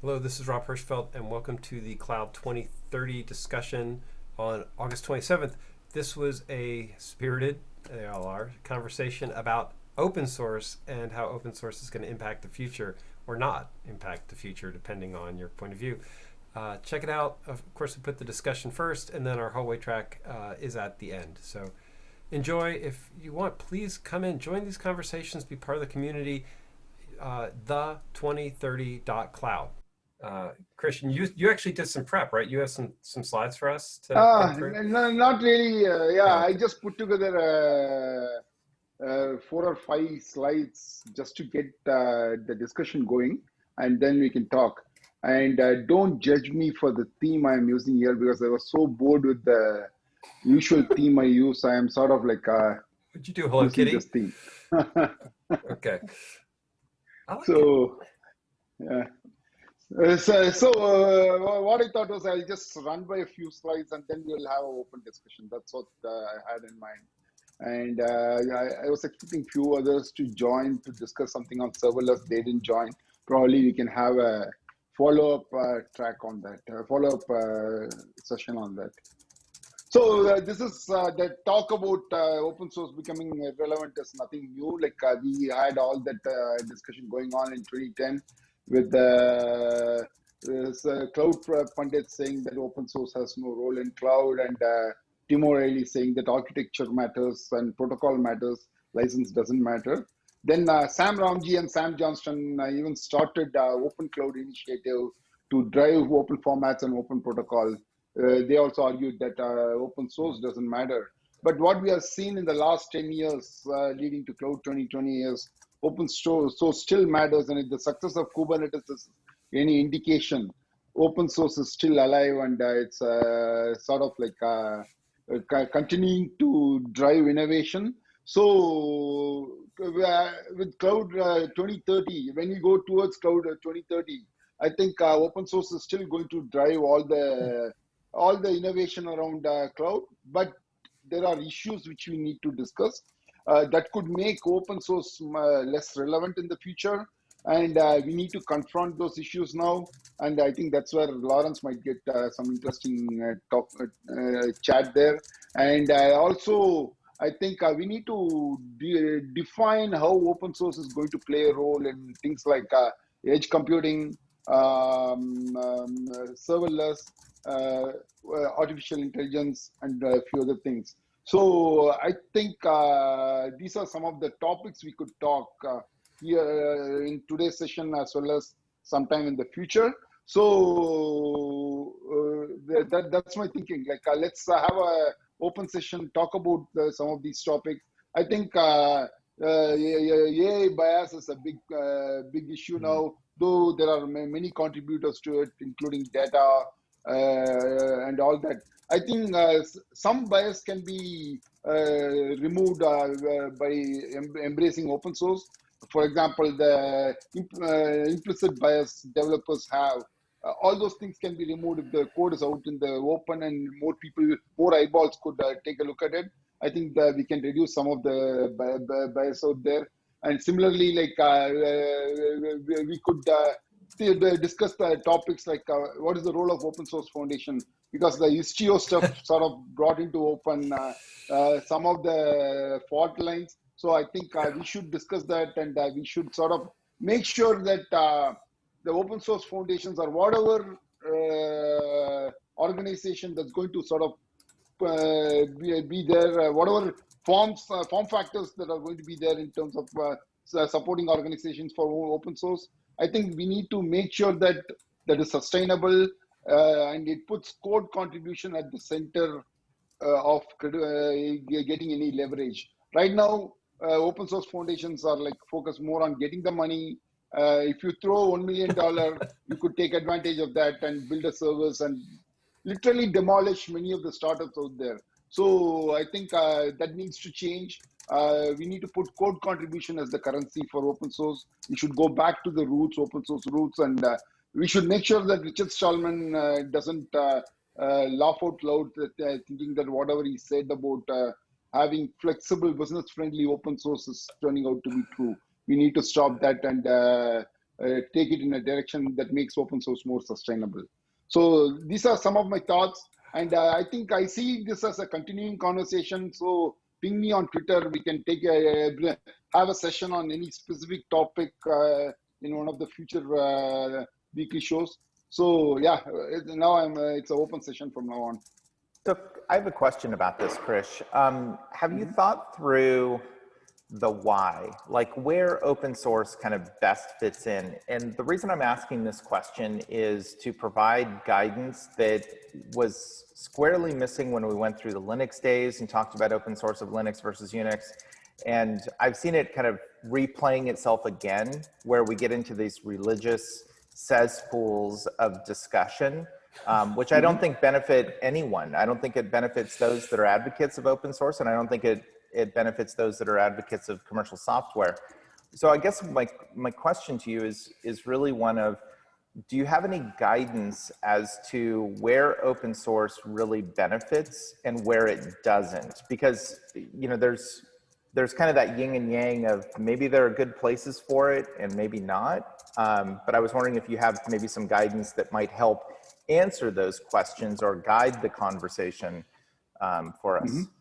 Hello, this is Rob Hirschfeld, and welcome to the Cloud 2030 discussion on August 27th. This was a spirited, they all are, conversation about open source and how open source is going to impact the future or not impact the future, depending on your point of view. Uh, check it out. Of course, we put the discussion first, and then our hallway track uh, is at the end. So enjoy. If you want, please come in, join these conversations, be part of the community. Uh, the2030.cloud uh, Christian, you you actually did some prep, right? You have some some slides for us. To uh, no, not really. Uh, yeah, I just put together uh, uh, four or five slides just to get uh, the discussion going, and then we can talk. And uh, don't judge me for the theme I'm using here because I was so bored with the usual theme I use. I am sort of like. Uh, Would you do Hello Kitty? This theme. okay. Like so, it. yeah. Uh, so, so uh, what I thought was I'll just run by a few slides and then we'll have an open discussion. That's what uh, I had in mind. And uh, I, I, was expecting few others to join to discuss something on serverless. They didn't join. Probably we can have a follow-up uh, track on that, follow-up uh, session on that. So this is the talk about open source becoming relevant is nothing new. Like we had all that discussion going on in 2010 with the uh, cloud pundit saying that open source has no role in cloud and uh, Tim O'Reilly saying that architecture matters and protocol matters, license doesn't matter. Then uh, Sam Ramji and Sam Johnston uh, even started uh, Open Cloud Initiative to drive open formats and open protocol. Uh, they also argued that uh, open source doesn't matter. But what we have seen in the last 10 years leading to Cloud 2020 is open source so still matters. And if the success of kubernetes is any indication open source is still alive and uh, it's uh, sort of like uh, uh continuing to drive innovation. So uh, with cloud uh, 2030 when we go towards cloud 2030 i think open source is still going to drive all the all the innovation around cloud. But there are issues which we need to discuss uh, that could make open source uh, less relevant in the future. And uh, we need to confront those issues now. And I think that's where Lawrence might get some interesting talk, chat there. And also, I think uh, we need to de define how open source is going to play a role in things like uh, edge computing, um, um, serverless, uh, artificial intelligence, and a few other things. So I think uh, these are some of the topics we could talk uh, here uh, in today's session as well as sometime in the future. So uh, that, that's my thinking. Like uh, let's uh, have a open session, talk about some of these topics. I think uh, AI bias is a big big issue mm -hmm. now. Though there are many contributors to it, including data and all that. I think uh, some bias can be uh, removed uh, by em embracing open source. For example, the imp implicit bias developers have uh, all those things can be removed if the code is out in the open and more people, more eyeballs could uh, take a look at it. I think that we can reduce some of the bias out there. And similarly, like uh, we could discuss the topics like what is the role of open source foundation because the Istio stuff sort of brought into open uh, uh, some of the fault lines. So I think uh, we should discuss that and uh, we should sort of make sure that uh, the open source foundations or whatever uh, organization that's going to sort of be, be, there, whatever forms, form factors that are going to be there in terms of supporting organizations for open source. I think we need to make sure that that is sustainable uh, and it puts code contribution at the center uh, of uh, getting any leverage. Right now, open source foundations are like focused more on getting the money. if you throw one million dollar, you could take advantage of that and build a service and literally demolish many of the startups out there. So I think uh, that needs to change. Uh, we need to put code contribution as the currency for open source. We should go back to the roots, open source roots, and uh, we should make sure that Richard Stallman uh, doesn't uh, uh, laugh out loud, that, thinking that whatever he said about having flexible, business-friendly open source is turning out to be true. We need to stop that and take it in a direction that makes open source more sustainable. So these are some of my thoughts, and uh, I think I see this as a continuing conversation. So ping me on Twitter. We can take a, have a session on any specific topic uh, in one of the future uh, weekly shows. So yeah, now I'm it's an open session from now on. So I have a question about this, Krish. Um, have you thought through the why, like where open source kind of best fits in? And the reason I'm asking this question is to provide guidance that was squarely missing when we went through the Linux days and talked about open source of Linux versus Unix. And I've seen it kind of replaying itself again, where we get into these religious cesspools of discussion um, which I don't mm-hmm. think benefit anyone. I don't think it benefits those that are advocates of open source, and I don't think it, it benefits those that are advocates of commercial software. So I guess my, my question to you is, is really one of, do you have any guidance as to where open source really benefits and where it doesn't? Because, you know, there's, there's kind of that yin and yang of maybe there are good places for it and maybe not. Um, but I was wondering if you have maybe some guidance that might help answer those questions or guide the conversation um, for us? Mm -hmm.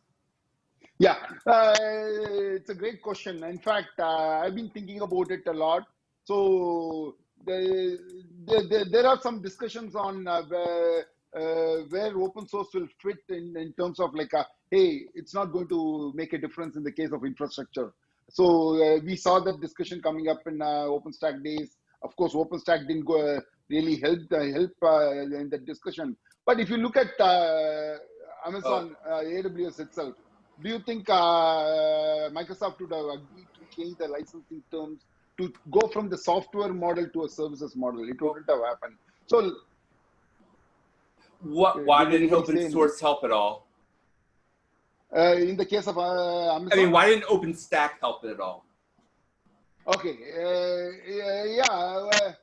Yeah, uh, it's a great question. In fact, uh, I've been thinking about it a lot. So the, the, the, there are some discussions on uh, where, uh, where open source will fit in, in terms of like, a, hey, it's not going to make a difference in the case of infrastructure. So uh, we saw that discussion coming up in uh, OpenStack days. Of course, OpenStack didn't go really help uh, help uh, in the discussion. But if you look at uh, Amazon AWS itself, do you think Microsoft would have agreed to change the licensing terms to go from the software model to a services model? It wouldn't have happened. So what, why didn't open source help at all? Uh, in the case of uh, Amazon, I mean, why didn't OpenStack help it at all? Okay, uh, yeah,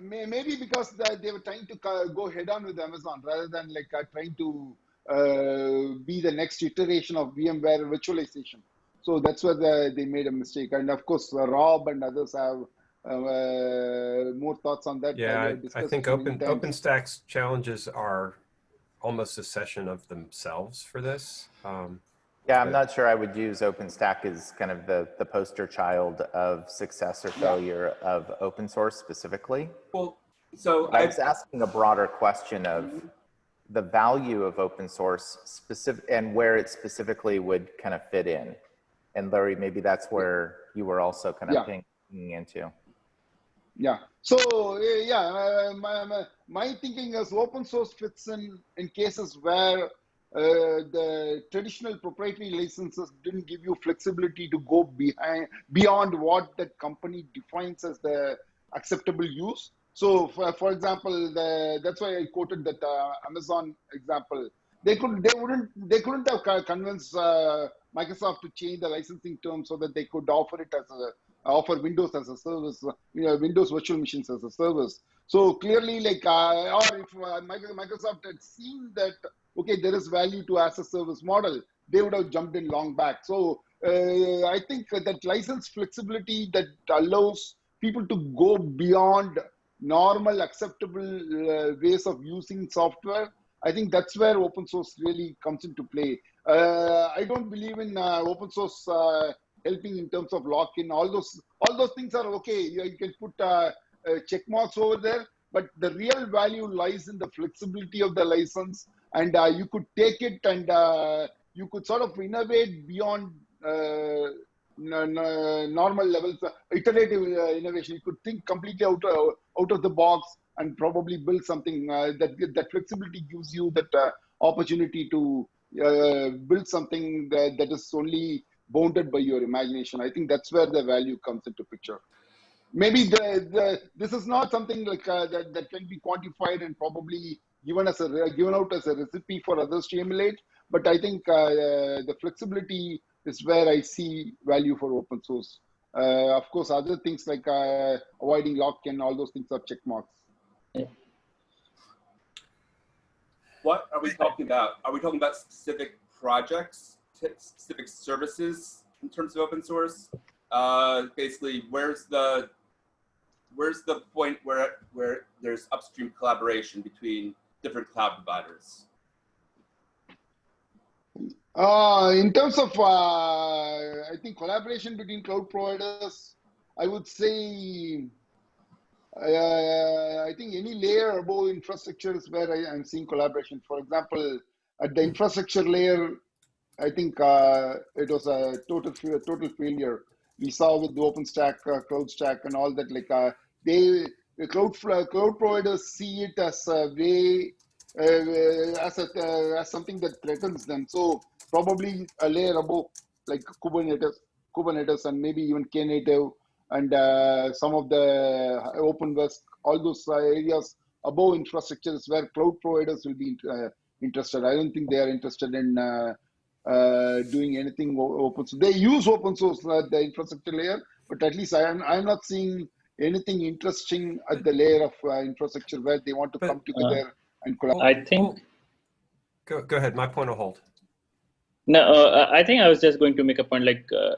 maybe because they were trying to go head on with Amazon rather than like uh, trying to uh, be the next iteration of VMware virtualization. So that's where the, they made a mistake. And of course, uh, Rob and others have uh, more thoughts on that. Yeah, I, I think Open OpenStack's challenges are almost a session of themselves for this. Um, yeah, I'm not sure I would use OpenStack as kind of the, the poster child of success or failure yeah. of open source specifically. Well, so I was asking a broader question of the value of open source specific and where it specifically would kind of fit in. And Larry, maybe that's where you were also kind of yeah. pinging into. Yeah. So yeah, uh, my, my, my thinking is open source fits in in cases where uh, the traditional proprietary licenses didn't give you flexibility to go behind beyond what that company defines as the acceptable use. So, for, for example, the, that's why I quoted that uh, Amazon example. They could, they wouldn't, they couldn't have convinced uh, Microsoft to change the licensing terms so that they could offer it as a offer Windows as a service, you know, Windows virtual machines as a service. So clearly, like, uh, or if uh, Microsoft had seen that okay, there is value to as a service model, they would have jumped in long back. So uh, I think that license flexibility that allows people to go beyond normal acceptable uh, ways of using software, I think that's where open source really comes into play. Uh, I don't believe in uh, open source uh, helping in terms of lock-in. All those all those things are okay. You, you can put uh, check marks over there, but the real value lies in the flexibility of the license and uh, you could take it and uh, you could sort of innovate beyond uh, normal levels, iterative innovation. You could think completely out, out of the box and probably build something that that flexibility gives you that opportunity to uh, build something that, that is only bounded by your imagination. I think that's where the value comes into picture. Maybe the, the this is not something like uh, that, that can be quantified and probably given as a given out as a recipe for others to emulate. But I think uh, the flexibility is where I see value for open source. Uh, of course, other things like uh, avoiding lock-in, all those things are check marks. What are we talking about? Are we talking about specific projects, specific services in terms of open source? Uh, basically, where's the where's the point where where there's upstream collaboration between different cloud providers? Uh, in terms of, uh, I think collaboration between cloud providers, I would say, uh, I think any layer above infrastructure is where I, am seeing collaboration. For example, at the infrastructure layer, I think uh, it was a total a total failure. We saw with the OpenStack, uh, CloudStack, and all that. Like they, the cloud cloud providers see it as a way, as a as something that threatens them. So probably a layer above, like Kubernetes, Kubernetes, and maybe even Knative, and uh, some of the open OpenWhisk, all those uh, areas above infrastructures where cloud providers will be uh, interested. I don't think they are interested in uh, uh, doing anything open source. They use open source at the infrastructure layer, but at least I am I'm not seeing anything interesting at the layer of uh, infrastructure where they want to But, come together and collaborate. I think Go, go ahead. My point will hold. No. Uh, I think I was just going to make a point. Like uh,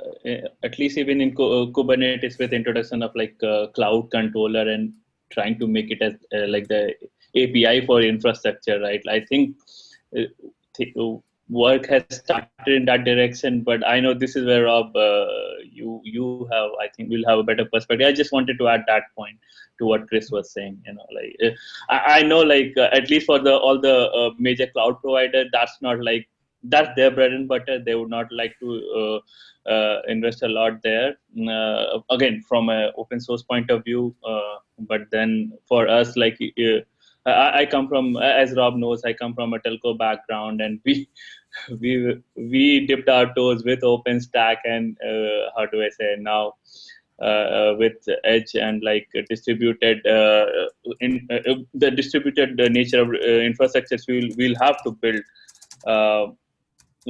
at least even in uh, Kubernetes, with introduction of like uh, cloud controller and trying to make it as uh, like the API for infrastructure, right? I think th work has started in that direction. But I know this is where Rob, you you have. I think we'll have a better perspective. I just wanted to add that point to what Chris was saying. You know, like I, I know, like uh, at least for the all the uh, major cloud provider, that's not like that's their bread and butter. They would not like to uh, invest a lot there. again, from an open source point of view, but then for us, like. I, I come from, as Rob knows, I come from a telco background, and we we we dipped our toes with OpenStack and uh, how do I say now uh, with edge and like distributed uh, in uh, the distributed nature of infrastructures we'll we'll have to build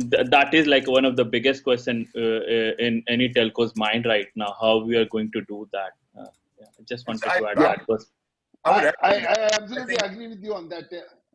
th that is like one of the biggest question uh, uh, in any telco's mind right now how we are going to do that. Uh, yeah, i just wanted I, to add I, that was I, I, I absolutely agree with you on that.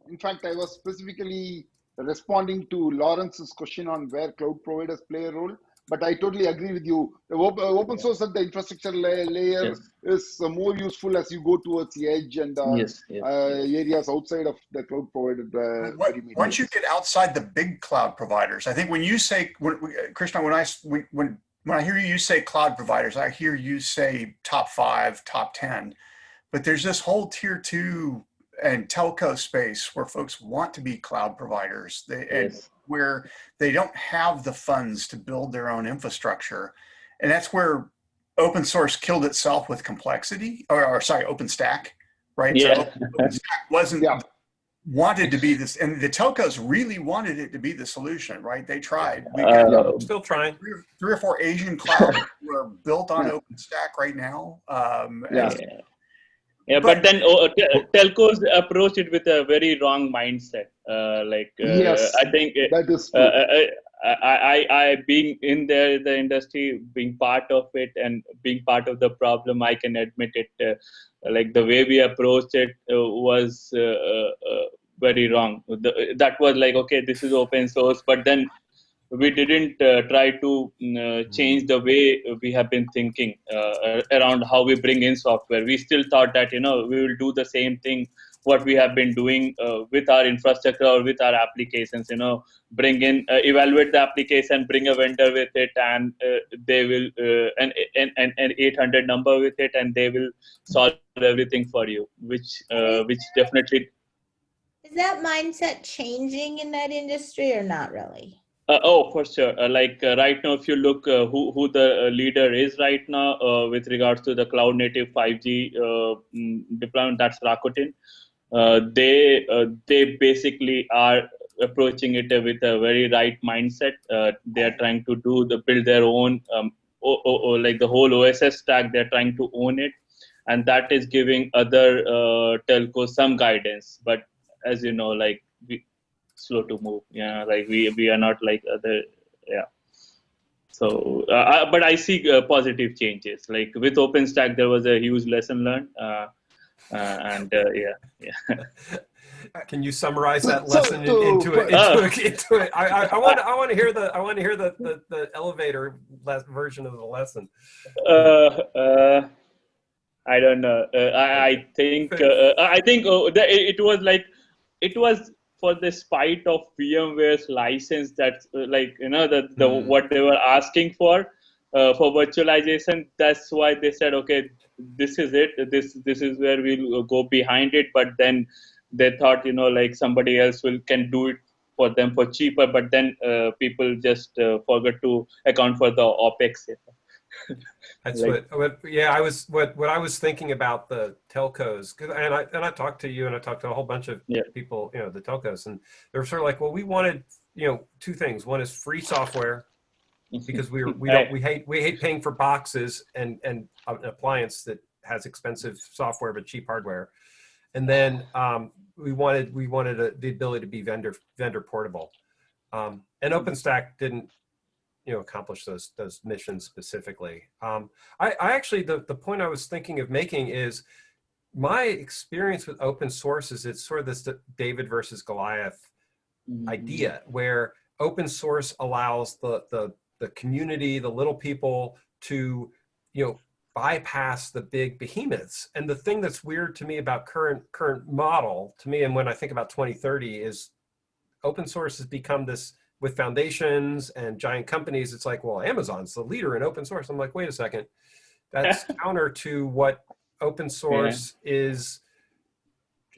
In fact i was specifically responding to lawrence's question on where cloud providers play a role but I totally agree with you. The open source at the infrastructure layer yes. is uh, more useful as you go towards the edge and uh, yes, yes, uh, areas outside of the cloud provided. What, once you get outside the big cloud providers, I think when you say, when, Krishna, when I when when when I hear you say cloud providers, I hear you say top five, top ten, but there's this whole tier two and telco space where folks want to be cloud providers. They, and yes. Where they don't have the funds to build their own infrastructure. And that's where open source killed itself with complexity, or, or sorry, OpenStack, right? Yeah. So OpenStack wasn't Yeah. wanted to be this, and the telcos really wanted it to be the solution, right? They tried. We Uh, Still trying. three, or- three or four Asian clouds who are built on Yeah. OpenStack right now. Um, Yeah. and yeah. But- but, then oh, te- telcos approach it with a very wrong mindset. Uh, like uh, Yes. I think uh, That is true. uh, I, I, I, I being in there, the industry, being part of it, and being part of the problem, I can admit it. Uh, like the way we approached it uh, was uh, uh, uh, very wrong. The, that was like, okay, this is open source, but then we didn't uh, try to mm, uh, change the way we have been thinking uh, around how we bring in software. We still thought that you know we will do the same thing what we have been doing uh, with our infrastructure or with our applications. You know, bring in uh, evaluate the application, bring a vendor with it, and uh, they will an, an an 800 number with it, and they will solve everything for you. Which which definitely is that mindset changing in that industry or not really? Uh, oh, for sure. Uh, like uh, right now, if you look uh, who who the leader is right now uh, with regards to the cloud native 5G mm, deployment, that's Rakuten. they they basically are approaching it with a very right mindset. they are trying to do the build their own um, o- o- like the whole OSS stack. They're trying to own it, and that is giving other telcos some guidance. But as you know, like we, slow to move yeah like we we are not like other yeah so uh, but i see uh, positive changes like with openstack there was a huge lesson learned uh, and yeah yeah Can you summarize that So- lesson in- so- into it? Oh. Into, it, into it. I, I, I want I want to hear the I want to hear the, the, the elevator les- version of the lesson. uh, uh, I don't know. Uh, I, I think uh, I think uh, the, it was like it was for the spite of VMware's license that uh, like you know the, the Mhm. what they were asking for uh, for virtualization. That's why they said okay, this is it. This this is where we'll go behind it. But then they thought you know like somebody else will can do it for them for cheaper. But then uh, people just uh, forgot to account for the opex. That's Like- what, what, yeah, I was, what, what I was thinking about the telcos, and I, and I talked to you and I talked to a whole bunch of Yeah. people, you know, the telcos, and they're sort of like, well, we wanted, you know, two things. One is free software because we, are, we don't, we hate, we hate paying for boxes and, and an appliance that has expensive software but cheap hardware. And then um, we wanted, we wanted a, the ability to be vendor, vendor portable. Um, and OpenStack didn't you know accomplish those those missions specifically. Um, I, I actually the the point I was thinking of making is my experience with open source is it's sort of this David versus Goliath idea where open source allows the the the community, the little people to you know bypass the big behemoths. And the thing that's weird to me about current current model to me and when I think about 2030 is open source has become this with foundations and giant companies, it's like, well, Amazon's the leader in open source. I'm like, wait a second. That's counter to what open source is,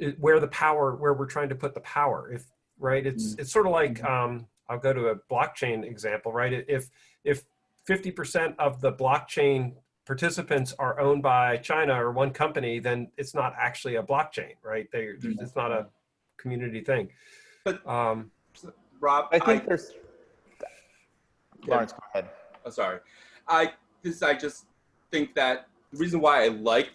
i- where the power, where we're trying to put the power. If right, it's it's sort of like um, I'll go to a blockchain example, right? If if 50% of the blockchain participants are owned by China or one company, then it's not actually a blockchain, right? They, there's- it's not a community thing. But- um, Rob, I think there's, Lawrence, go ahead. I'm sorry. I this I just think that the reason why I like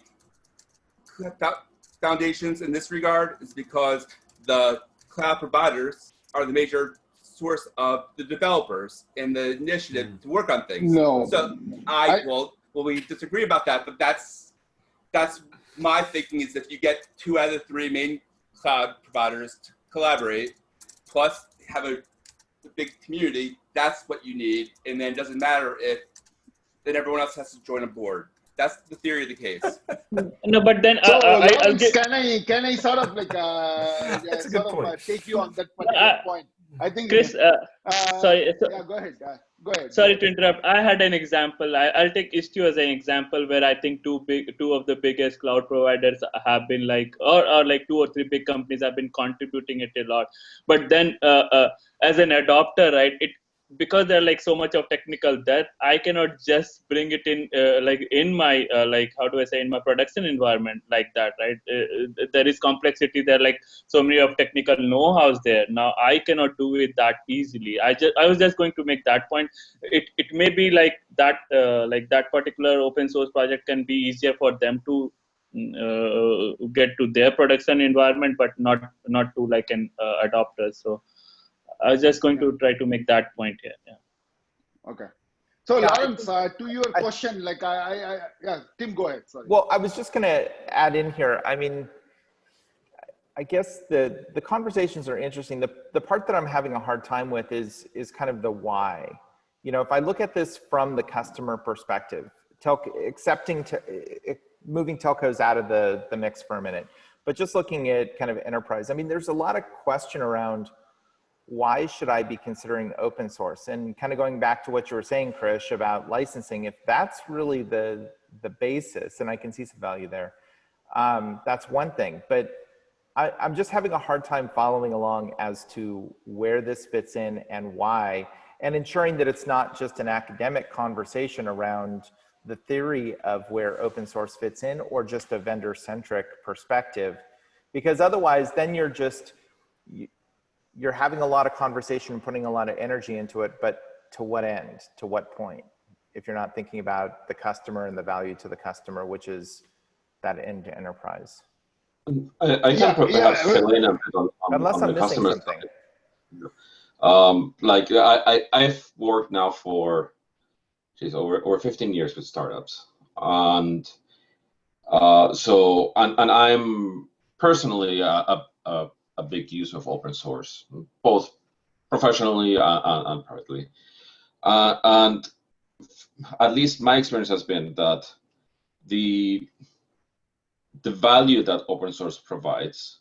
fo- foundations in this regard is because the cloud providers are the major source of the developers and the initiative hmm. to work on things. No. So I, I- well, well, we disagree about that, but that's that's my thinking is if you get two out of the three main cloud providers to collaborate, plus have a, a big community, that's what you need, and then it doesn't matter if then everyone else has to join a board. That's the theory of the case. No, but then So, uh, I, I'll Lawrence, give. can I can I sort of like uh, That's a sort of uh, take you on that particular I- point? I think Chris, uh, uh, sorry, so- Yeah, go ahead. Uh, go ahead. sorry to interrupt. I had an example. I, I'll take Istio as an example where I think two big, two of the biggest cloud providers have been like, or, or like two or three big companies have been contributing it a lot. But then, uh, uh, as an adopter, right, it because they're like so much of technical debt, I cannot just bring it in, uh, like in my, uh, like how do I say, in my production environment like that, right? Uh, there is complexity there, like so many of technical know-hows there. Now I cannot do it that easily. I just, I was just going to make that point. It, it may be like that, uh, like that particular open source project can be easier for them to uh, get to their production environment, but not not to like an uh, adopter. So I was just going to try to make that point here. Yeah. Okay. So Yeah, Lawrence, uh, to your I- question, like I, I, I, yeah, Tim, go ahead. Sorry. Well, I was just going to add in here. I mean, I guess the the conversations are interesting. The the part that I'm having a hard time with is is kind of the why. You know, if I look at this from the customer perspective, telco, accepting to eh, moving telcos out of the the mix for a minute, but just looking at kind of enterprise. I mean, there's a lot of question around why should I be considering open source? And kind of going back to what you were saying, Krish, about licensing, if that's really the, the basis, and I can see some value there, um, that's one thing. But I, I'm just having a hard time following along as to where this fits in and why, and ensuring that it's not just an academic conversation around the theory of where open source fits in or just a vendor-centric perspective. Because otherwise, then you're just, you're having a lot of conversation and putting a lot of energy into it, but to what end? To what point? If you're not thinking about the customer and the value to the customer, which is that end to enterprise. I, I can yeah, perhaps fill in a bit on, on, Unless on I'm the missing customer something. side. Um, like I, I, I've worked now for, geez, over over 15 years with startups, and uh, so and, and I'm personally a, a, a, a big use of open source, both professionally and, and, privately, uh, and at least my experience has been that the the value that open source provides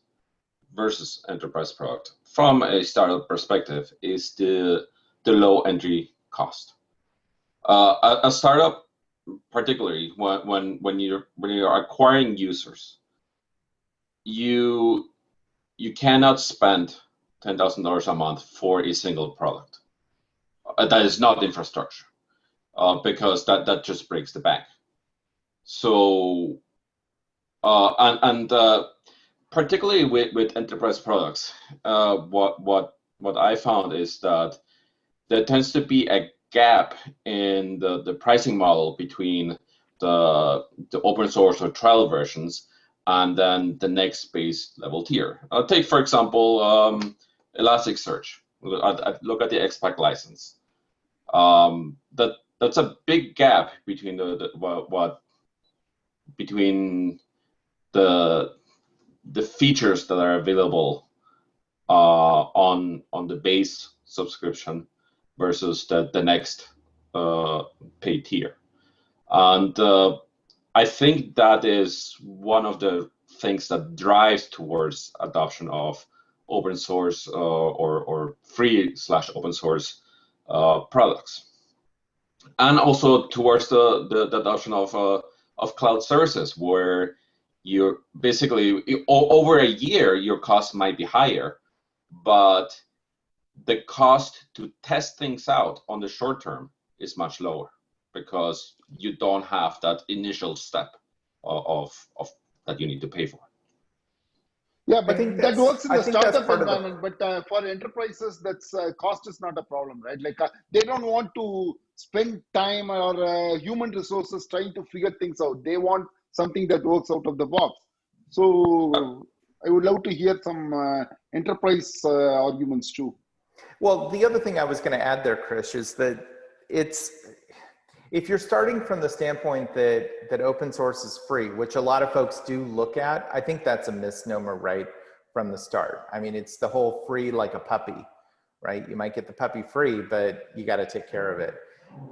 versus enterprise product from a startup perspective is the the low entry cost. Uh, a, a, startup, particularly when when when you're when you're acquiring users, you you cannot spend ten thousand dollars a month for a single product. Uh, that is not infrastructure, uh, because that that just breaks the bank. So, uh, and and uh, particularly with with enterprise products, uh, what what what I found is that there tends to be a gap in the, the pricing model between the, the open source or trial versions and then the next base level tier. I'll take, for example, um, Elasticsearch. I, look at the XPack license. Um, that that's a big gap between the, the what, what between the the features that are available uh, on on the base subscription versus the, the next uh, tier. And uh, I think that is one of the things that drives towards adoption of open source uh, or, or free slash open source uh, products. And also towards the, the, the adoption of, uh, of cloud services where you're basically over a year, your cost might be higher, but the cost to test things out on the short term is much lower because you don't have that initial step of, of, of that you need to pay for. Yeah, but that works in the startup environment. The... But uh, for enterprises, that's uh, cost is not a problem, right? Like uh, they don't want to spend time or uh, human resources trying to figure things out. They want something that works out of the box. So I would love to hear some uh, enterprise uh, arguments too. Well, the other thing I was going to add there, Chris, is that it's if you're starting from the standpoint that that open source is free, which a lot of folks do look at, I think that's a misnomer right from the start. I mean, it's the whole free like a puppy, right? You might get the puppy free, but you got to take care of it.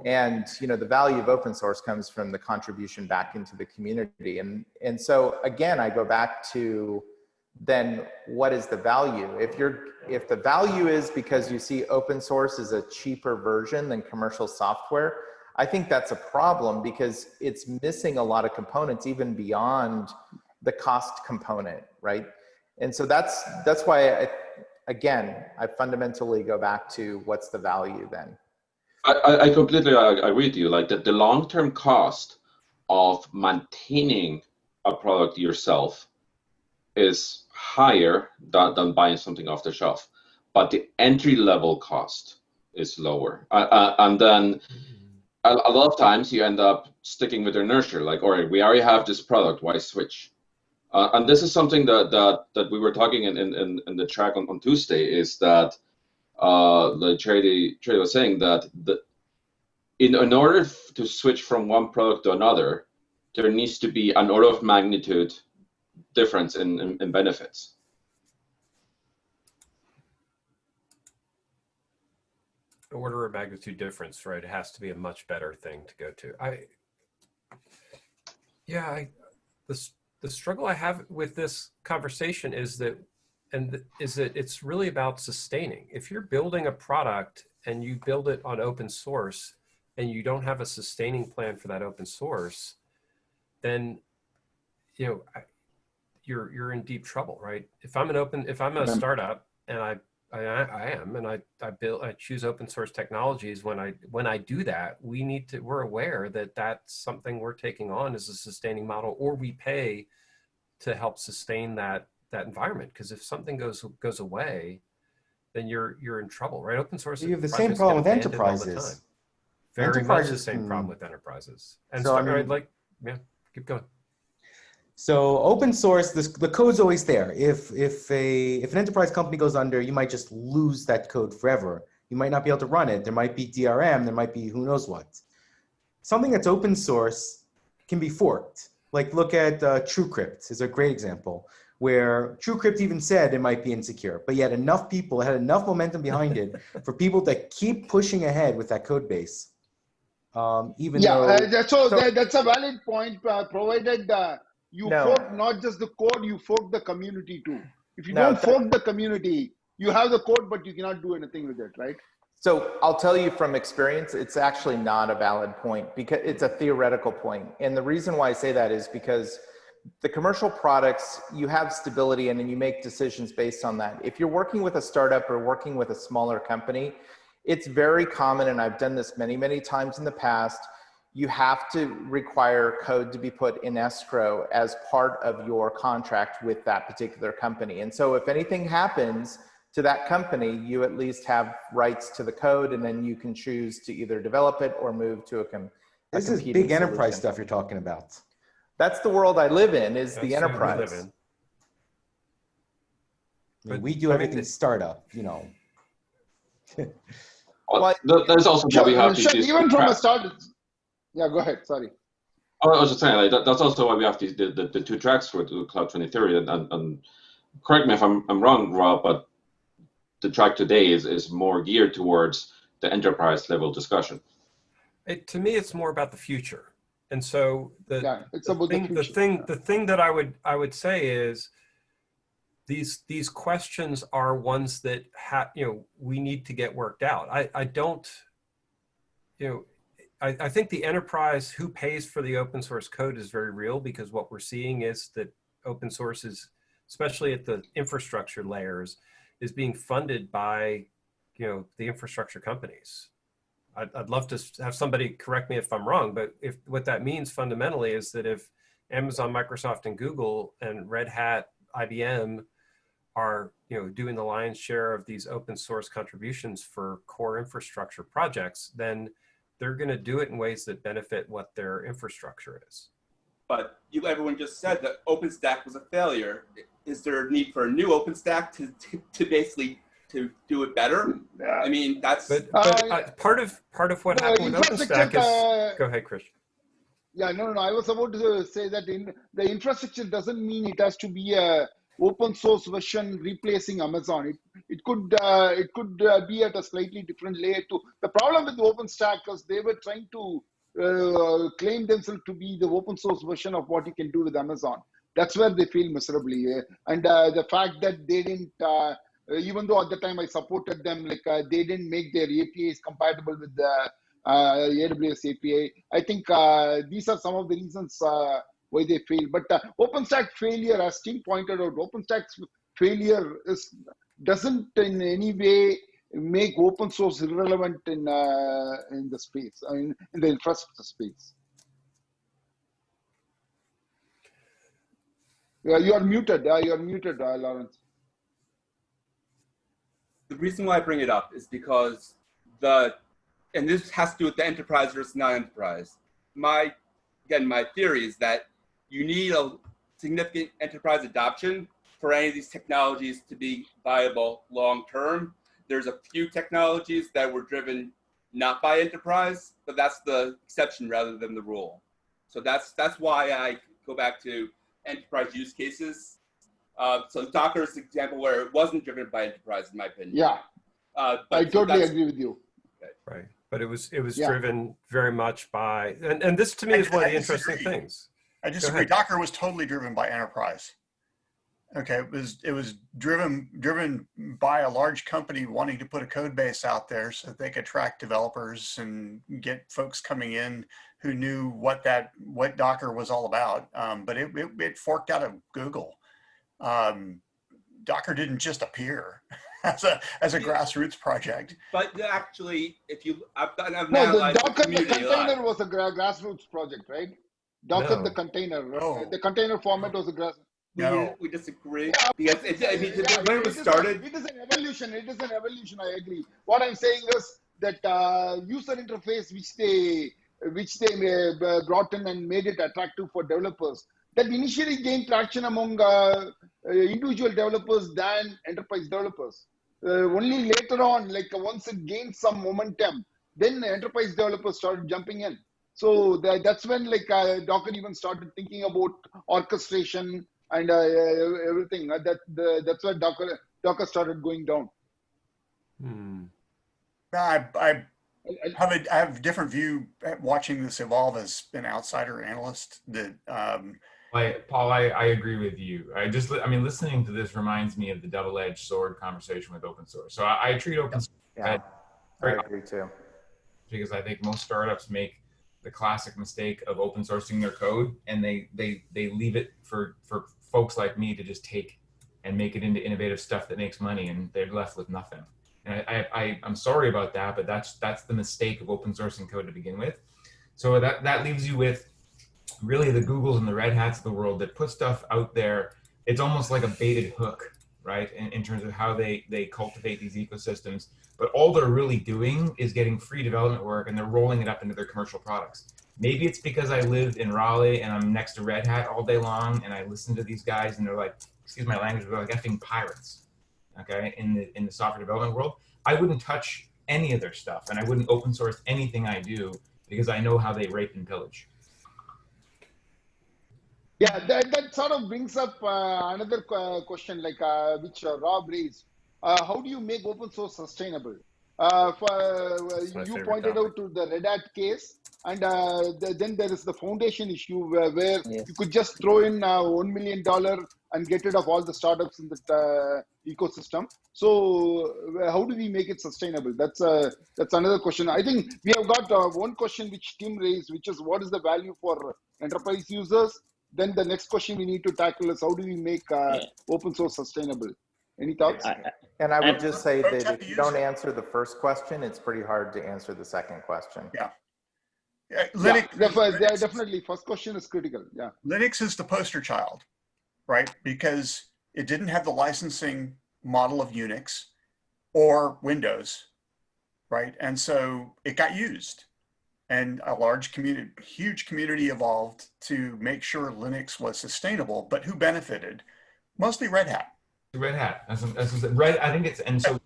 And you know, the value of open source comes from the contribution back into the community. And and so again, I go back to then what is the value? If you're if the value is because you see open source is a cheaper version than commercial software, I think that's a problem because it's missing a lot of components even beyond the cost component, right? And so that's that's why I, again, I fundamentally go back to what's the value then. I, I completely agree with you. Like the, the long-term cost of maintaining a product yourself is higher than, than buying something off the shelf, but the entry level cost is lower. Uh, uh, and then a, a, lot of times you end up sticking with inertia, like, all right, we already have this product, why switch? Uh, and this is something that that, that we were talking in, in, in the track on, on Tuesday is that uh, the Charity, Charity was saying that the, in, in order to switch from one product to another, there needs to be an order of magnitude difference in, in, in benefits. Order of magnitude difference, right? It has to be a much better thing to go to. I, yeah, I, the, the struggle I have with this conversation is that, and is that it's really about sustaining. If you're building a product and you build it on open source and you don't have a sustaining plan for that open source, then, you know, you're you're in deep trouble, right? If I'm an open, if I'm a startup and I I, I am, and I I build I choose open source technologies. When I when I do that, we need to we're aware that that's something we're taking on as a sustaining model, or we pay to help sustain that that environment. Because if something goes goes away, then you're you're in trouble, right? Open source. You have the same problem with enterprises. Very enterprises much the same problem with enterprises. And so, so I mean, I'd like, yeah, keep going. So open source, this, the code's always there. If, if, a, if an enterprise company goes under, you might just lose that code forever. You might not be able to run it. There might be DRM, there might be who knows what. Something that's open source can be forked. Like look at uh, TrueCrypt is a great example where TrueCrypt even said it might be insecure, but yet enough people had enough momentum behind it for people to keep pushing ahead with that code base. Um, even yeah, though, uh, so, so that, that's a valid point, uh, provided uh, you No. fork not just the code, you fork the community too. If you No, don't fork the community, you have the code, but you cannot do anything with it, right? So I'll tell you from experience, it's actually not a valid point because it's a theoretical point. And the reason why I say that is because the commercial products, you have stability and then you make decisions based on that. If you're working with a startup or working with a smaller company, it's very common, and I've done this many, many times in the past, you have to require code to be put in escrow as part of your contract with that particular company. And so if anything happens to that company, you at least have rights to the code and then you can choose to either develop it or move to a, com- a This is competing big enterprise stuff you're talking about. That's the world I live in is That's the what we live enterprise. I mean, But, we do I mean, everything startup, you know. Well, Well, there's also why we have Sure, these, these even from a tracks. Start, yeah, go ahead, sorry. Oh, I was just saying, like, that, that's also why we have these the, the, the two tracks for the Cloud 2030. And, and, and correct me if I'm, I'm wrong, Rob, but the track today is, is more geared towards the enterprise level discussion. It, to me, it's more about the future. And so the, Yeah, it's the about the thing, the future. thing, the thing that I would, I would say is these, these questions are ones that have, you know, we need to get worked out. I, I don't, you know, I, I think the enterprise who pays for the open source code is very real because what we're seeing is that open source is, especially at the infrastructure layers, is being funded by, you know, the infrastructure companies. I'd, I'd love to have somebody correct me if I'm wrong, but if what that means fundamentally is that if Amazon, Microsoft, and Google and Red Hat, IBM are you know doing the lion's share of these open source contributions for core infrastructure projects, then they're going to do it in ways that benefit what their infrastructure is. But you, everyone just said that OpenStack was a failure. Is there a need for a new OpenStack to, to, to basically to do it better? I mean, that's But, but Uh, uh, part of part of what the happened with OpenStack is uh, go ahead, Chris. Yeah, no, no, no. I was about to say that in the infrastructure doesn't mean it has to be a open source version replacing Amazon. It it could uh, it could uh, be at a slightly different layer too. The problem with OpenStack is they were trying to uh, claim themselves to be the open source version of what you can do with Amazon. That's where they fail miserably. uh, And uh, the fact that they didn't, uh, even though at the time I supported them, like uh, they didn't make their APIs compatible with the AWS API. I think these are some of the reasons why they fail. But uh, OpenStack failure, as Tim pointed out, OpenStack's failure is doesn't in any way make open source irrelevant in uh, in the space, I mean, in the infrastructure space. Yeah, you are muted. Uh, you are muted, uh, Lawrence. the reason why I bring it up is because the, and this has to do with the enterprise versus non-enterprise. My, again, my theory is that you need a significant enterprise adoption for any of these technologies to be viable long-term. There's a few technologies that were driven not by enterprise, but that's the exception rather than the rule. So that's that's why I go back to enterprise use cases. Uh, so Docker is an example where it wasn't driven by enterprise, in my opinion. Yeah, Uh, but I so totally agree with you. Right. But it was it was Yeah. driven very much by and, and this to me I- is one of the interesting things. I disagree. Docker was totally driven by enterprise. Okay, it was it was driven driven by a large company wanting to put a code base out there so that they could attract developers and get folks coming in who knew what that what Docker was all about. Um, but it, it it forked out of Google. Um, Docker didn't just appear as a as a grassroots project. But actually, if you, I've done, I've No, the Docker the community a lot. container was a grassroots project, right? Docker No. the container. No. The container format was a grass. We, No. we disagree because it, I mean, Yeah, when it it was a- started, it is an evolution. It is an evolution. I agree. What I'm saying is that uh, user interface, which they which they uh, brought in and made it attractive for developers, that initially gained traction among uh, uh, individual developers than enterprise developers. Uh, only later on, like once it gained some momentum, then enterprise developers started jumping in. So that, that's when like uh, Docker even started thinking about orchestration and uh, everything. Uh, that the, that's where Docker Docker started going down. Hmm. I, I I- I- have a I have a different view watching this evolve as an outsider analyst that um, Like Paul, I, I agree with you. I just, I mean, listening to this reminds me of the double-edged sword conversation with open source. So I, I treat open source Yeah, I agree too. because I think most startups make the classic mistake of open sourcing their code and they they they leave it for for folks like me to just take and make it into innovative stuff that makes money and they're left with nothing. And I, I, I'm sorry about that, but that's that's the mistake of open sourcing code to begin with. So that that leaves you with really the Googles and the Red Hats of the world that put stuff out there. It's almost like a baited hook, right? In, in terms of how they they cultivate these ecosystems but all they're really doing is getting free development work and they're rolling it up into their commercial products. Maybe it's because I live in Raleigh and I'm next to Red Hat all day long and I listen to these guys and they're like, excuse my language, they're like effing pirates, okay, in the, in the software development world. I wouldn't touch any of their stuff and I wouldn't open source anything I do because I know how they rape and pillage. Yeah, that, that sort of brings up uh, another uh, question, like uh, which uh, Rob raised. Uh, how do you make open source sustainable? Uh, for, my you favorite pointed out to the Red Hat case, and the, then there is the foundation issue where, where Yes. you could just throw in one million dollar and get rid of all the startups in the ecosystem. So how do we make it sustainable? That's uh, that's another question. I think we have got uh, one question which Tim raised, which is what is the value for enterprise users? Then the next question we need to tackle is how do we make uh, Yeah. open source sustainable? Any thoughts? I, I- And I would And- just say that if you don't it. answer the first question, it's pretty hard to answer the second question. Yeah, Yeah, Linux, def- yeah, Linux, definitely. First question is critical. Yeah. Linux is the poster child, right? Because it didn't have the licensing model of Unix or Windows, right? And so it got used. And a large community, huge community evolved to make sure Linux was sustainable, but who benefited? Mostly Red Hat. Red Hat. That's, that's red. I think it's and so,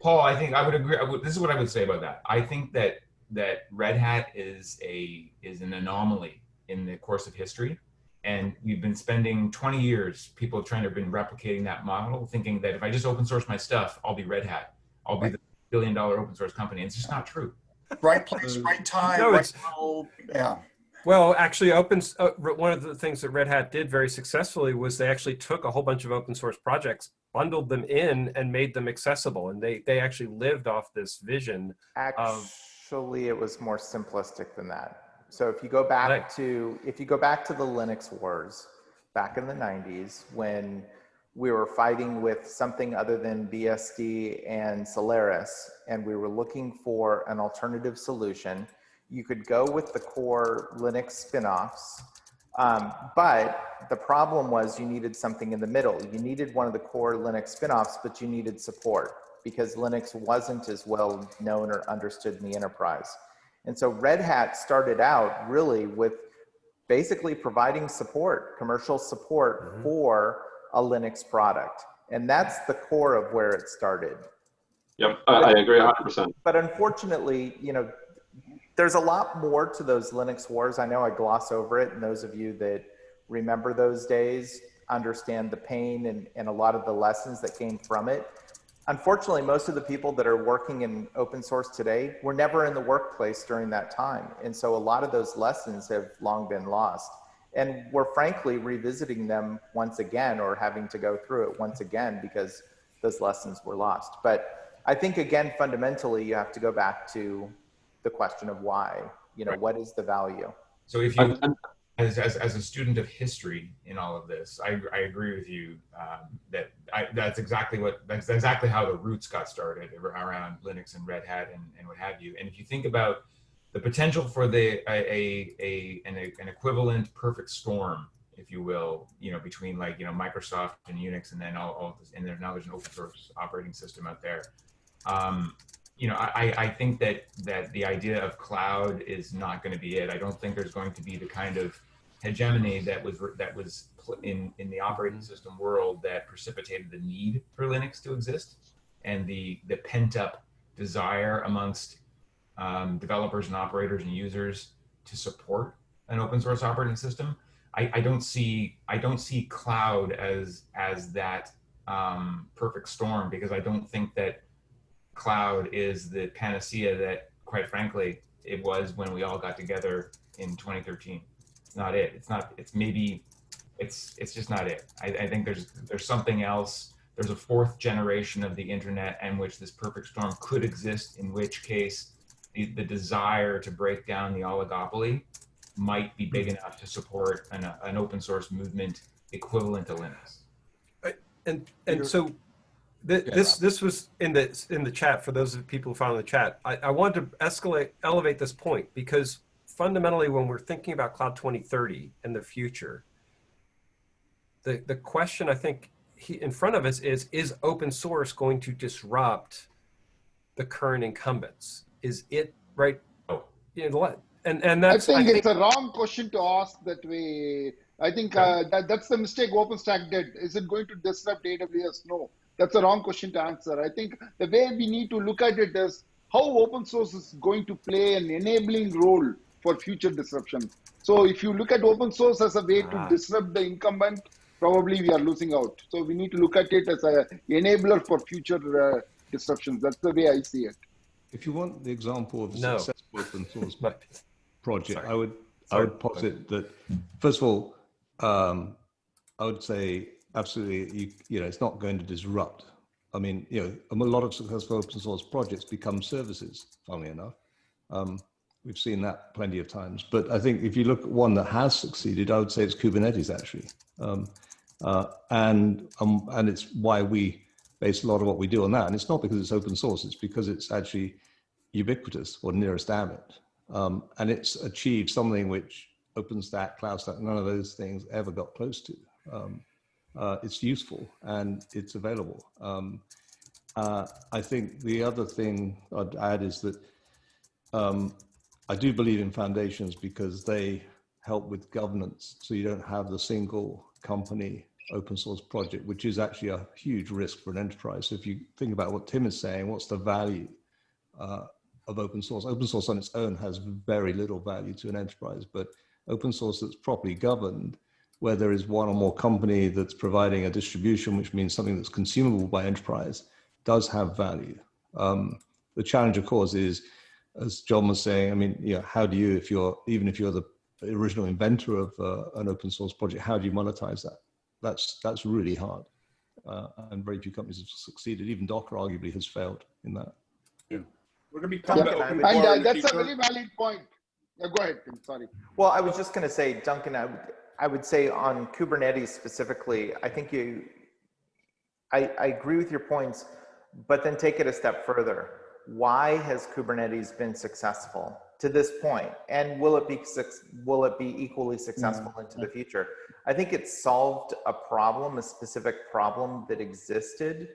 Paul. I think I would agree. I would, this is what I would say about that. I think that that Red Hat is a is an anomaly in the course of history, and we've been spending 20 years people trying to have been replicating that model, thinking that if I just open source my stuff, I'll be Red Hat. I'll be the billion dollar open source company. And It's just not true. Right place, right time, No, right it's- model. Yeah. Well, actually, open uh, one of the things that Red Hat did very successfully was they actually took a whole bunch of open source projects, bundled them in, and made them accessible. And they they actually lived off this vision. Actually, it was more simplistic than that. So if you go back Right. to, if you go back to the Linux wars back in the 90s when we were fighting with something other than BSD and Solaris and we were looking for an alternative solution, you could go with the core Linux spin-offs um, but the problem was you needed something in the middle. You needed one of the core Linux spin-offs, but you needed support because Linux wasn't as well known or understood in the enterprise. And so Red Hat started out really with basically providing support, commercial support Mhm. for a Linux product. And that's the core of where it started. Yep, I, I agree 100%. But unfortunately, you know, there's a lot more to those Linux wars. I know I gloss over it, and those of you that remember those days understand the pain and, and a lot of the lessons that came from it. Unfortunately, most of the people that are working in open source today were never in the workplace during that time. And so a lot of those lessons have long been lost. And we're frankly revisiting them once again or having to go through it once again because those lessons were lost. But I think again, fundamentally, you have to go back to the question of why, you know, what is the value? So if you as, as, as a student of history in all of this, I, I agree with you um, that I, that's exactly what that's exactly how the roots got started around Linux and Red Hat and, and what have you. And if you think about the potential for the a, a, a an, an equivalent perfect storm, if you will, you know, between like you know Microsoft and Unix, and then all, all this, and there, now there's an open source operating system out there. Um, you know, I, I think that that the idea of cloud is not going to be it. I don't think there's going to be the kind of hegemony that was that was in in the operating system world that precipitated the need for Linux to exist and the the pent up desire amongst um, developers and operators and users to support an open source operating system. I, I don't see I don't see cloud as as that um, perfect storm because I don't think that cloud is the panacea that, quite frankly, it was when we all got together in 2013. It's not it. It's not. It's maybe it's it's just not it. I, I think there's there's something else. There's a fourth generation of the internet in which this perfect storm could exist. In which case, the, the desire to break down the oligopoly might be big hmm. enough to support an, an open source movement equivalent to Linux. And and so th- Yeah, this Rob. this was in the in the chat for those of people who found the chat. I, I wanted to escalate elevate this point because fundamentally when we're thinking about cloud 2030 and the future, the the question I think he, in front of us is is open source going to disrupt the current incumbents? Is it right? Oh. You know, let- and and I that's think it's a wrong question to ask that way. I think uh, that, that's the mistake OpenStack did. Is it going to disrupt AWS? No, that's a wrong question to answer. I think the way we need to look at it is how open source is going to play an enabling role for future disruption. So if you look at open source as a way to Ah. disrupt the incumbent, probably we are losing out. So we need to look at it as an enabler for future uh, disruptions. That's the way I see it. If you want the example of a No. successful open source project, Sorry. I would I would posit that first of all, um, I would say absolutely you you know it's not going to disrupt. I mean, you know, a lot of successful open source projects become services. Funnily enough, um, we've seen that plenty of times. But I think if you look at one that has succeeded, I would say it's Kubernetes actually, um, uh, and um, and it's why we base a lot of what we do on that. And it's not because it's open source; it's because it's actually ubiquitous or nearest Abbott. Um, and it's achieved something which OpenStack, CloudStack, none of those things ever got close to. Um, uh, it's useful and it's available. Um, uh, I think the other thing I'd add is that um, I do believe in foundations because they help with governance. So you don't have the single company open source project, which is actually a huge risk for an enterprise. So if you think about what Tim is saying, what's the value uh, of open source? Open source on its own has very little value to an enterprise, but open source that's properly governed, where there is one or more company that's providing a distribution, which means something that's consumable by enterprise, does have value. Um, the challenge, of course, is, as John was saying, I mean, you know, how do you, if you're, even if you're the original inventor of uh, an open source project, how do you monetize that? That's, that's really hard. Uh, and very few companies have succeeded. Even Docker arguably has failed in that. We're going to be talking Yeah, about and open And core uh, in the that's a future. very valid point. Yeah, go ahead, Tim. Sorry. Well, I was just going to say, Duncan, I would, I would say on Kubernetes specifically, I think you, I, I agree with your points, but then take it a step further. Why has Kubernetes been successful to this point, and will it be will it be equally successful into the future? I think it solved a problem, a specific problem that existed,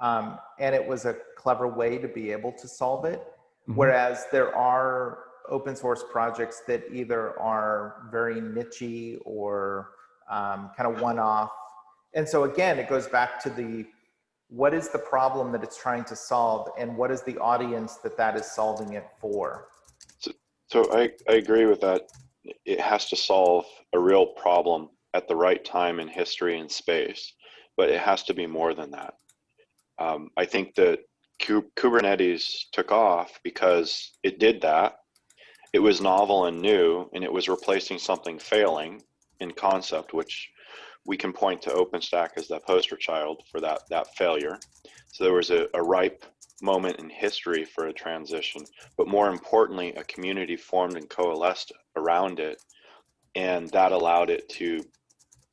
um, and it was a clever way to be able to solve it. Whereas there are open source projects that either are very nichey or um, kind of one off. And so again, it goes back to the what is the problem that it's trying to solve and what is the audience that that is solving it for? So I, I agree with that. It has to solve a real problem at the right time in history and space, but it has to be more than that. Um, I think that Ku- Kubernetes took off because it did that. It was novel and new, and it was replacing something failing in concept, which we can point to OpenStack as the poster child for that that failure. So there was a, a ripe moment in history for a transition, but more importantly, a community formed and coalesced around it, and that allowed it to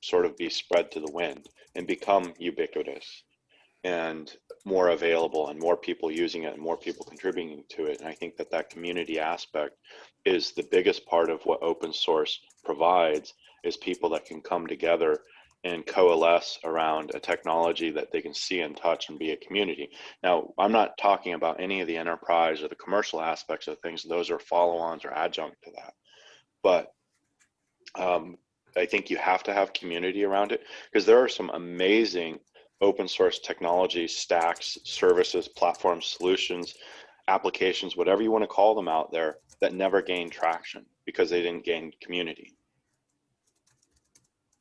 sort of be spread to the wind and become ubiquitous and more available and more people using it and more people contributing to it. And i think that that community aspect is the biggest part of what open source provides is people that can come together and coalesce around a technology that they can see and touch and be a community. Now i'm not talking about any of the enterprise or the commercial aspects of things. Those are follow-ons or adjunct to that. But um, i think you have to have community around it because there are some amazing open source technology stacks, services, platforms, solutions, applications, whatever you want to call them out there that never gained traction because they didn't gain community.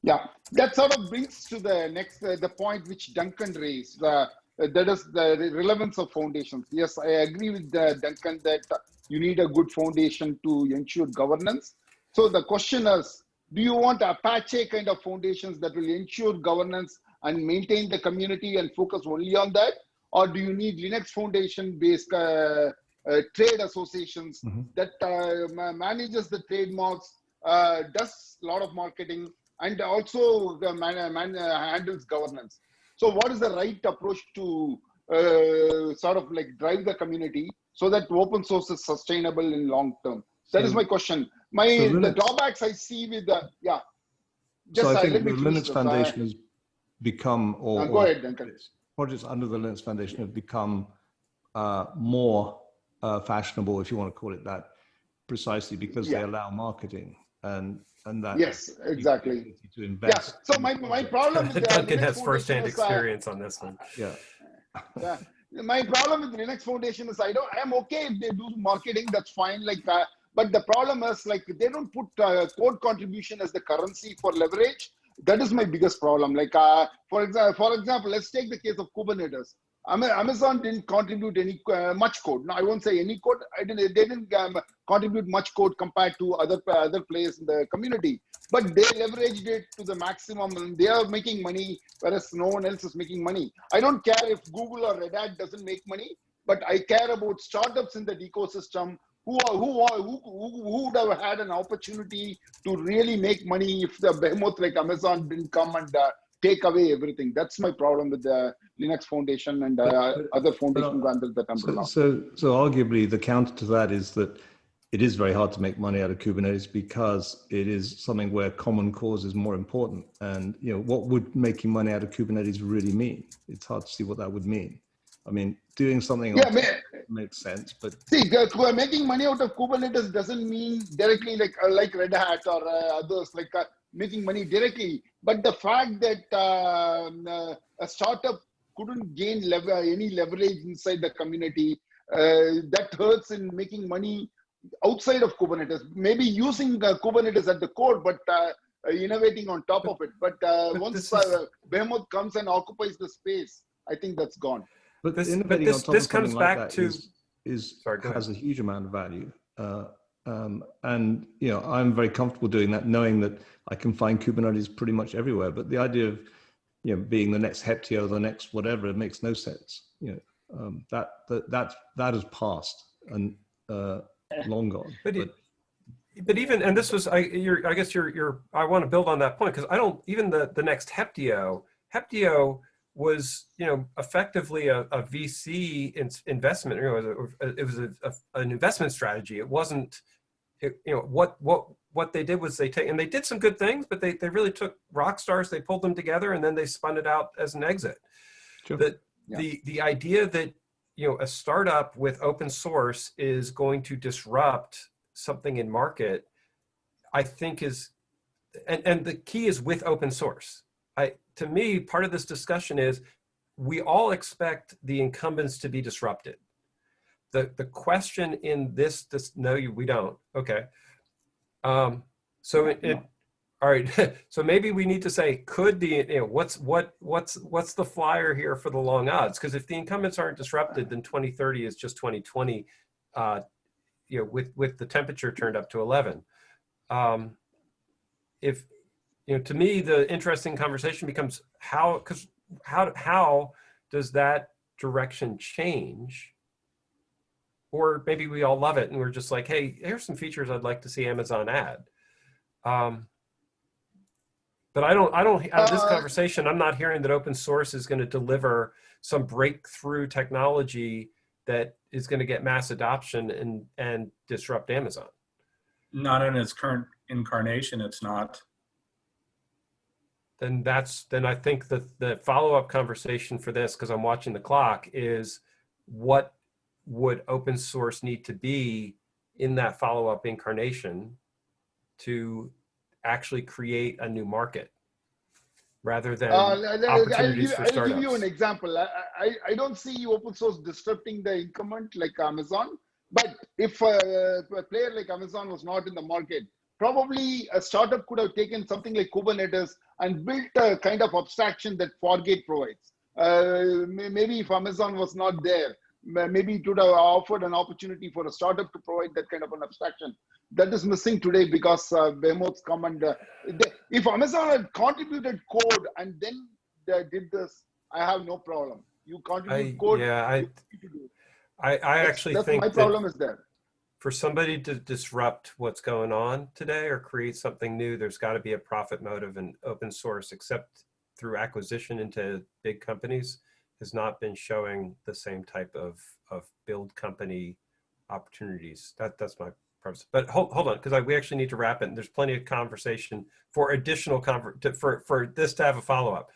Yeah, that sort of brings to the next uh, the point which Duncan raised. Uh, that is the relevance of foundations. Yes, I agree with uh, Duncan that you need a good foundation to ensure governance. So the question is, Do you want Apache kind of foundations that will ensure governance and maintain the community and focus only on that? Or do you need Linux Foundation based uh, uh, trade associations Mhm. that uh, manages the trademarks, uh, does a lot of marketing, and also man, man, uh, handles governance? So, what is the right approach to uh, sort of like drive the community so that open source is sustainable in long term? That is So- my question. My so the drawbacks I see with the yeah. So Just I uh, think the Linux. Uh, Foundation has become, or, go or ahead, Duncan. projects under the Linux Foundation have become uh, more uh, fashionable, if you want to call it that, precisely because they allow marketing and and that Yes, exactly. ability to Yeah. So my my problem with the Duncan has Foundation firsthand is, uh, experience on this one. Yeah. yeah. My problem with Linux Foundation is I don't. I'm okay if they do marketing. That's fine. Like, uh, but the problem is like they don't put uh, code contribution as the currency for leverage. That is my biggest problem. Like, uh, for example, for example, let's take the case of Kubernetes. Ama- Amazon didn't contribute any uh, much code. No, I won't say any code. Didn't. They didn't um, contribute much code compared to other other players in the community. But they leveraged it to the maximum, and they are making money, whereas no one else is making money. I don't care if Google or Red Hat doesn't make money, but I care about startups in that ecosystem who are, who are, who, who would have had an opportunity to really make money if the behemoth like Amazon didn't come and uh, take away everything. That's my problem with the Linux Foundation and uh, But- other foundation under that So, umbrella. so, so arguably the counter to that is that it is very hard to make money out of Kubernetes because it is something where common cause is more important. And you know, what would making money out of Kubernetes really mean? It's hard to see what that would mean. I mean, doing something Yeah, makes sense, but See, making money out of Kubernetes doesn't mean directly like uh, like Red Hat or uh, others like uh, making money directly. But the fact that um, uh, a startup couldn't gain lev- uh, any leverage inside the community, uh, that hurts in making money outside of Kubernetes. Maybe using uh, Kubernetes at the core, but uh, uh, innovating on top of it. But uh, but once is- uh, Behemoth comes and occupies the space, I think that's gone. but This- but this- this comes like back that to- is is Sorry, go has a huge amount of value. Uh, um, and you know, I'm very comfortable doing that, knowing that I can find Kubernetes pretty much everywhere. But the idea of you know being the next Heptio, the next whatever, it makes no sense. You know, um, that that that that has passed and uh, long gone. But it- But even and this was I you're I guess you're you're I want to build on that point because I don't even the the next Heptio Heptio was you know effectively a, a VC in, investment you know it was, a, it was a, a- an investment strategy it wasn't it, you know what what what they did was they take and they did some good things but they they really took rock stars they pulled them together and then they spun it out as an exit Sure. that Yeah. the the idea that you know a startup with open source is going to disrupt something in market i think is and and the key is with open source i to me part of this discussion is we all expect the incumbents to be disrupted. The the question in this this no you we don't. Okay. Um so it, it all right. So maybe we need to say could the you know what's what what's what's the flyer here for the long odds? Because if the incumbents aren't disrupted then 2030 is just 2020 uh you know with with the temperature turned up to 11 um if you know to me the interesting conversation becomes how because how how does that direction change? Or maybe we all love it and we're just like hey here's some features i'd like to see amazon add. Um but i don't i don't out of this Uh, conversation i'm not hearing that open source is going to deliver some breakthrough technology that is going to get mass adoption and and disrupt amazon. Not in its current incarnation, it's not. Then that's then I think that the follow-up conversation for this, because I'm watching the clock, is what would open source need to be in that follow-up incarnation to actually create a new market rather than Uh, I'll- I'll, opportunities give, for I'll give you an example. I, I, I don't see open source disrupting the incumbent like Amazon. But if a, a player like Amazon was not in the market, probably a startup could have taken something like Kubernetes and built a kind of abstraction that Fargate provides. Uh, maybe if Amazon was not there, maybe it would have offered an opportunity for a startup to provide that kind of an abstraction. That is missing today because uh, behemoths come and uh, they, if Amazon had contributed code and then they did this, I have no problem. You contribute I, code. yeah, I, you need to do it. I, I That's- actually that's think my that problem is there. For somebody to disrupt what's going on today or create something new, there's got to be a profit motive and open source, except through acquisition into big companies, has not been showing the same type of, of build company opportunities. That, that's my premise. But hold, hold on, because we actually need to wrap it. And there's plenty of conversation for additional conver to, for, for this to have a follow-up.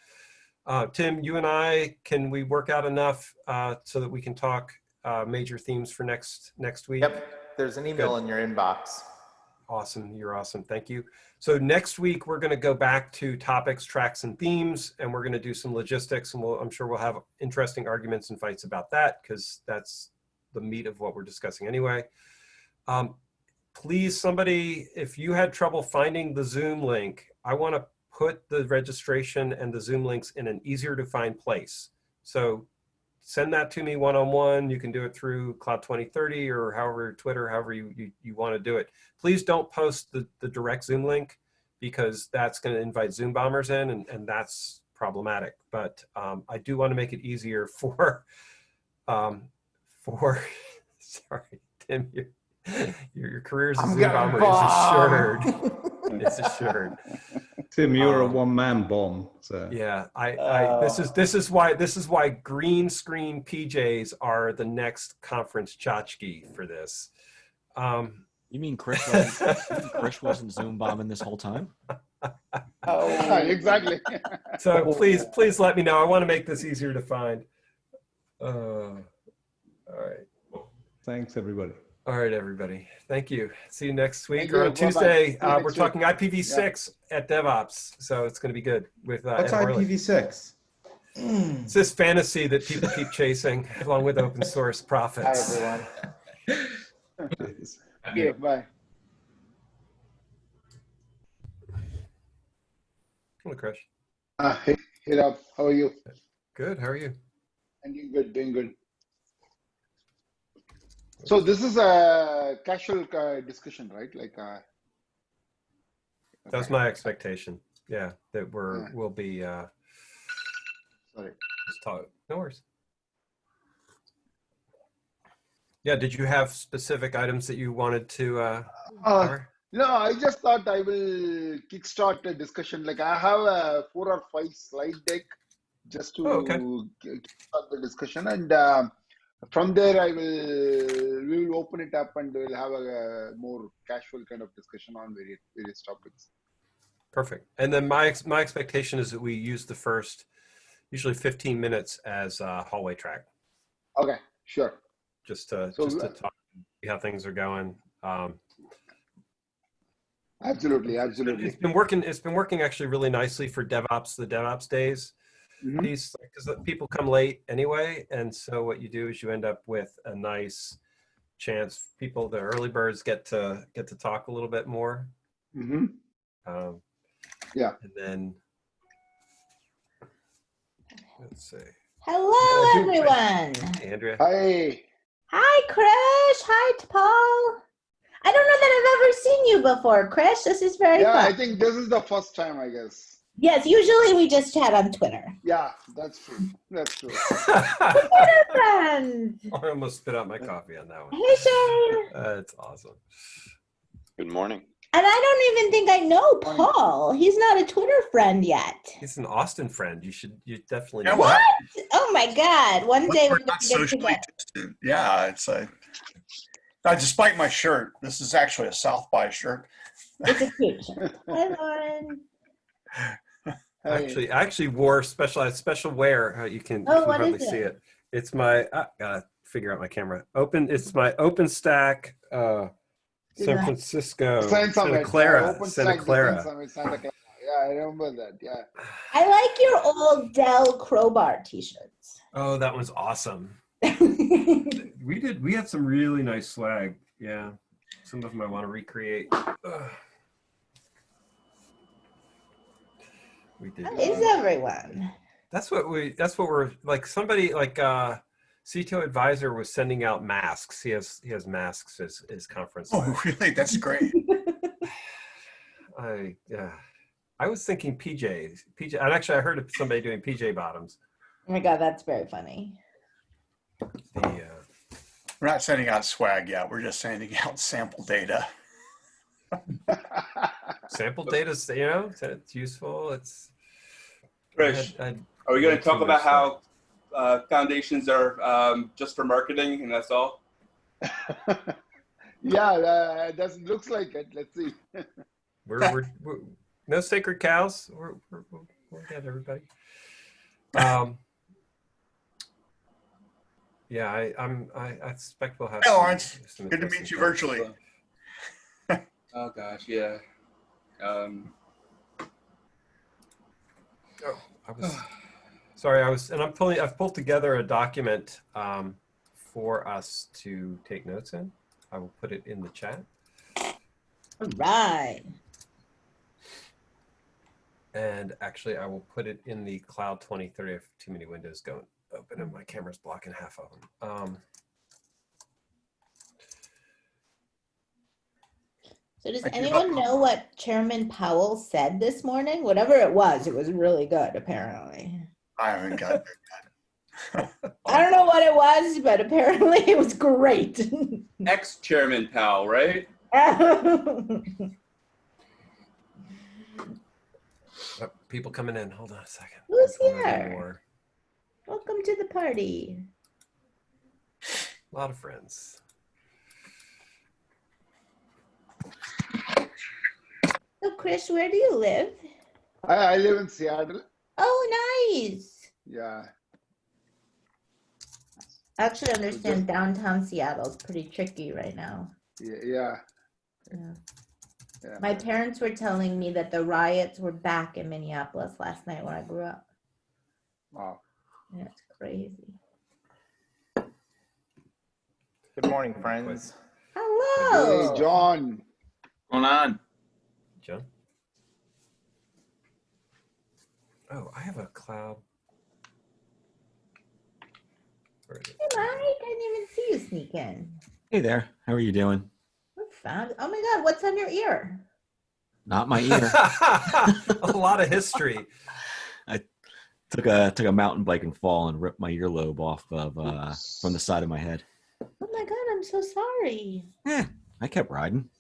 Uh, Tim, you and I, can we work out enough uh, so that we can talk uh, major themes for next next week? Yep, there's an email Good. in your inbox. Awesome. You're awesome. Thank you. So next week, we're going to go back to topics, tracks, and themes, and we're going to do some logistics. And we'll, I'm sure we'll have interesting arguments and fights about that because that's the meat of what we're discussing anyway. Um, please, somebody, if you had trouble finding the Zoom link, I want to put the registration and the Zoom links in an easier to find place. So send that to me one-on-one. You can do it through Cloud 2030 or however, Twitter, however you, you, you want to do it. Please don't post the, the direct Zoom link because that's going to invite Zoom bombers in and, and that's problematic. But um, I do want to make it easier for, um, for, sorry, Tim, your, your, your career as a Zoom bomber bomb. is assured. it's assured. Tim, you're a Um, one-man bomb. So Yeah, I, I this is this is why this is why green screen PJs are the next conference tchotchke for this. Um, You mean Chris wasn't, mean Chris wasn't Zoom bombing this whole time? Yeah, exactly. so please, please let me know. I want to make this easier to find. Uh, all right, thanks, everybody. All right, everybody. Thank you. See you next week Thank or you. on Bye-bye. Tuesday. See you Uh, next we're week. talking IPv6 at DevOps, so it's going to be good with uh, What's Ed Horley. IPv6? It's this fantasy that people keep chasing, along with open source Hi, profits. everyone. Okay, bye. Hello, Krish. Uh, hey, hey, Rob, how are you? Good. How are you? I'm doing good, doing good. So this is a casual uh, discussion, right? Like, uh, That was my expectation. Yeah, that we're Yeah. we'll be uh, sorry. just talk. No worries. Yeah. Did you have specific items that you wanted to uh, Uh, cover? no, I just thought I will kickstart a discussion. Like, I have a four or five slide deck just to Oh, okay. kickstart the discussion, and um, from there I will we will open it up and we'll have a, more casual kind of discussion on various various topics. Perfect. And then my ex- my expectation is that we use the first, usually 15 minutes as a hallway track, Okay, sure. just to So, just to talk, see how things are going. Um, Absolutely, absolutely it's been working. It's been working actually really nicely for DevOps. The DevOps days. Mhm. piece because people come late anyway and so what you do is you end up with a nice chance people the early birds get to get to talk a little bit more hmm um, Yeah. and then let's see Hello, do- everyone. Hey, andrea Hi. Hi, Krish. Hi, Paul. I don't know that I've ever seen you before, Krish. This is very Yeah, fun. I think this is the first time, I guess. Yes, usually we just chat on Twitter. Yeah, that's true. That's true. i Friends. almost spit out my coffee on that one Hey, Shane. that's awesome Good morning. And I don't even think I know Paul. He's not a Twitter friend yet. he's an austin friend you should you definitely Yeah, know well. Oh my God. One day we're we're not going to get socially together. distant. Yeah, it's a. Now, uh, despite my shirt, this is actually a South by shirt. It's a cute show. Hi, Lauren. I actually I actually wore special special wear uh, you can, Oh, you can what hardly is see it? it it's my I gotta figure out my camera open it's my OpenStack uh San Francisco Santa Clara yeah, Santa Clara Summit, Santa Clara. Yeah, I remember that. Yeah. I like your old Dell Crowbar t-shirts. oh that one's awesome we did we had some really nice swag yeah some of them I want to recreate Ugh. We did How is everyone? That's what we. That's what we're like. Somebody like uh, CTO advisor was sending out masks. He has he has masks as his conference. Oh, really? That's great. I yeah. I was thinking PJ. PJ. And actually, I heard of somebody doing PJ bottoms. Oh my god, that's very funny. The uh, We're not sending out swag yet. We're just sending out sample data. sample data, you know, it's, it's useful. It's. Krish, I had- are we going to talk about how uh, foundations are um, just for marketing and that's all? yeah, uh, that looks like it. Let's see. We're, we're, we're no sacred cows. We're, we're, we're, we'll get everybody. Um, yeah, I, I'm. I, I suspect we'll have. Hey, Lawrence. some Good to meet you virtually. Oh gosh, yeah. Um, Oh, I was sorry. I was, and I'm pulling. I've pulled together a document um, for us to take notes in. I will put it in the chat. All right. And actually, I will put it in the Cloud 2030 if too many windows don't open and my camera's blocking half of them. Um, So does I anyone know what Chairman Powell said this morning? Whatever it was, it was really good, apparently. I haven't got I don't know what it was, but apparently it was great. Ex-chairman Powell, right? oh, people coming in. Hold on a second. Who's here? Welcome to the party. A lot of friends. So, Chris, where do you live? I, I live in Seattle. Oh, nice. Yeah. I actually understand downtown Seattle is pretty tricky right now. Yeah. Yeah. Yeah. Yeah. My parents were telling me that the riots were back in Minneapolis last night when I grew up. Wow. That's crazy. Good morning, friends. Hello. Hey, John. Going on? John? Oh, I have a cloud. Where is it? Hey, Mike, I didn't even see you sneak in. Hey there. How are you doing? We're found. Oh my God, what's on your ear? Not my ear. a lot of history. I took a took a mountain biking fall and ripped my earlobe off of uh, from the side of my head. Oh my God, I'm so sorry. I kept riding.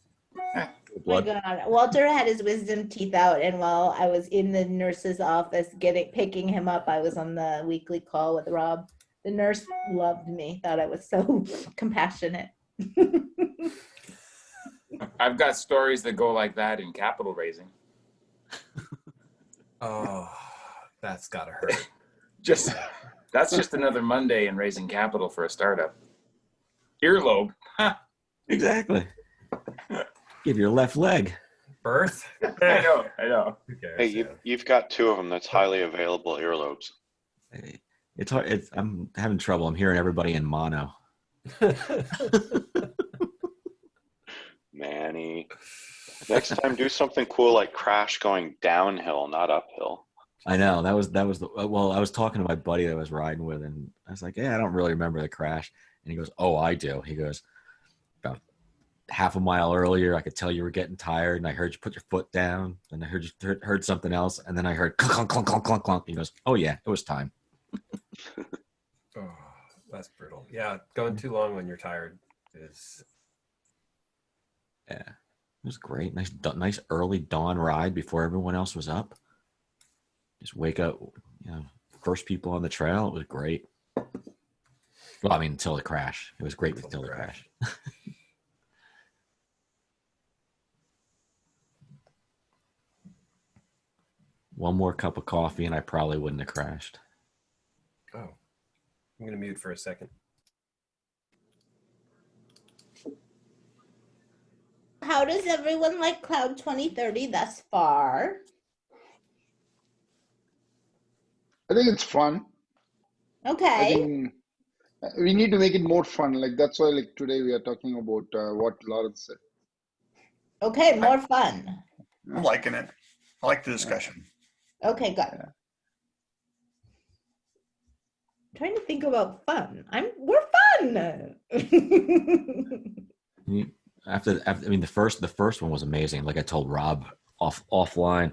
Oh my God, Walter had his wisdom teeth out, and while I was in the nurse's office getting picking him up, I was on the weekly call with Rob. The nurse loved me, thought I was so compassionate. I've got stories that go like that in capital raising. Oh, that's gotta hurt. Just that's just another Monday in raising capital for a startup. Earlobe. Exactly. Give your left leg. Birth? I know, I know. Cares? Hey, you, you've got two of them that's highly available earlobes. It's hard. It's, I'm having trouble. I'm hearing everybody in mono. Manny. Next time, do something cool like Crash going downhill, not uphill. I know that was that was the uh, well. I was talking to my buddy that I was riding with, and I was like, "Yeah, I don't really remember the crash." And he goes, "Oh, I do." He goes, "About half a mile earlier, I could tell you were getting tired, and I heard you put your foot down, and I heard you heard, heard something else, and then I heard clunk clunk clunk clunk clunk clunk." He goes, "Oh yeah, it was time." Oh, that's brutal. Yeah, going too long when you're tired is. Yeah, it was great. Nice, nice early dawn ride before everyone else was up. Just wake up, you know, first people on the trail. It was great. Well, I mean, until the crash, it was great until the crash. One more cup of coffee, and I probably wouldn't have crashed. Oh, I'm gonna mute for a second. How does everyone like Cloud 2030 thus far? I think it's fun. I Okay. think we need to make it more fun. Like that's why, like today, we are talking about uh, what Lawrence said. Okay, more fun. I'm liking it. I like the discussion. Okay, good. trying to think about fun. I'm we're fun. After, after, I mean, the first, the first one was amazing. Like I told Rob off offline,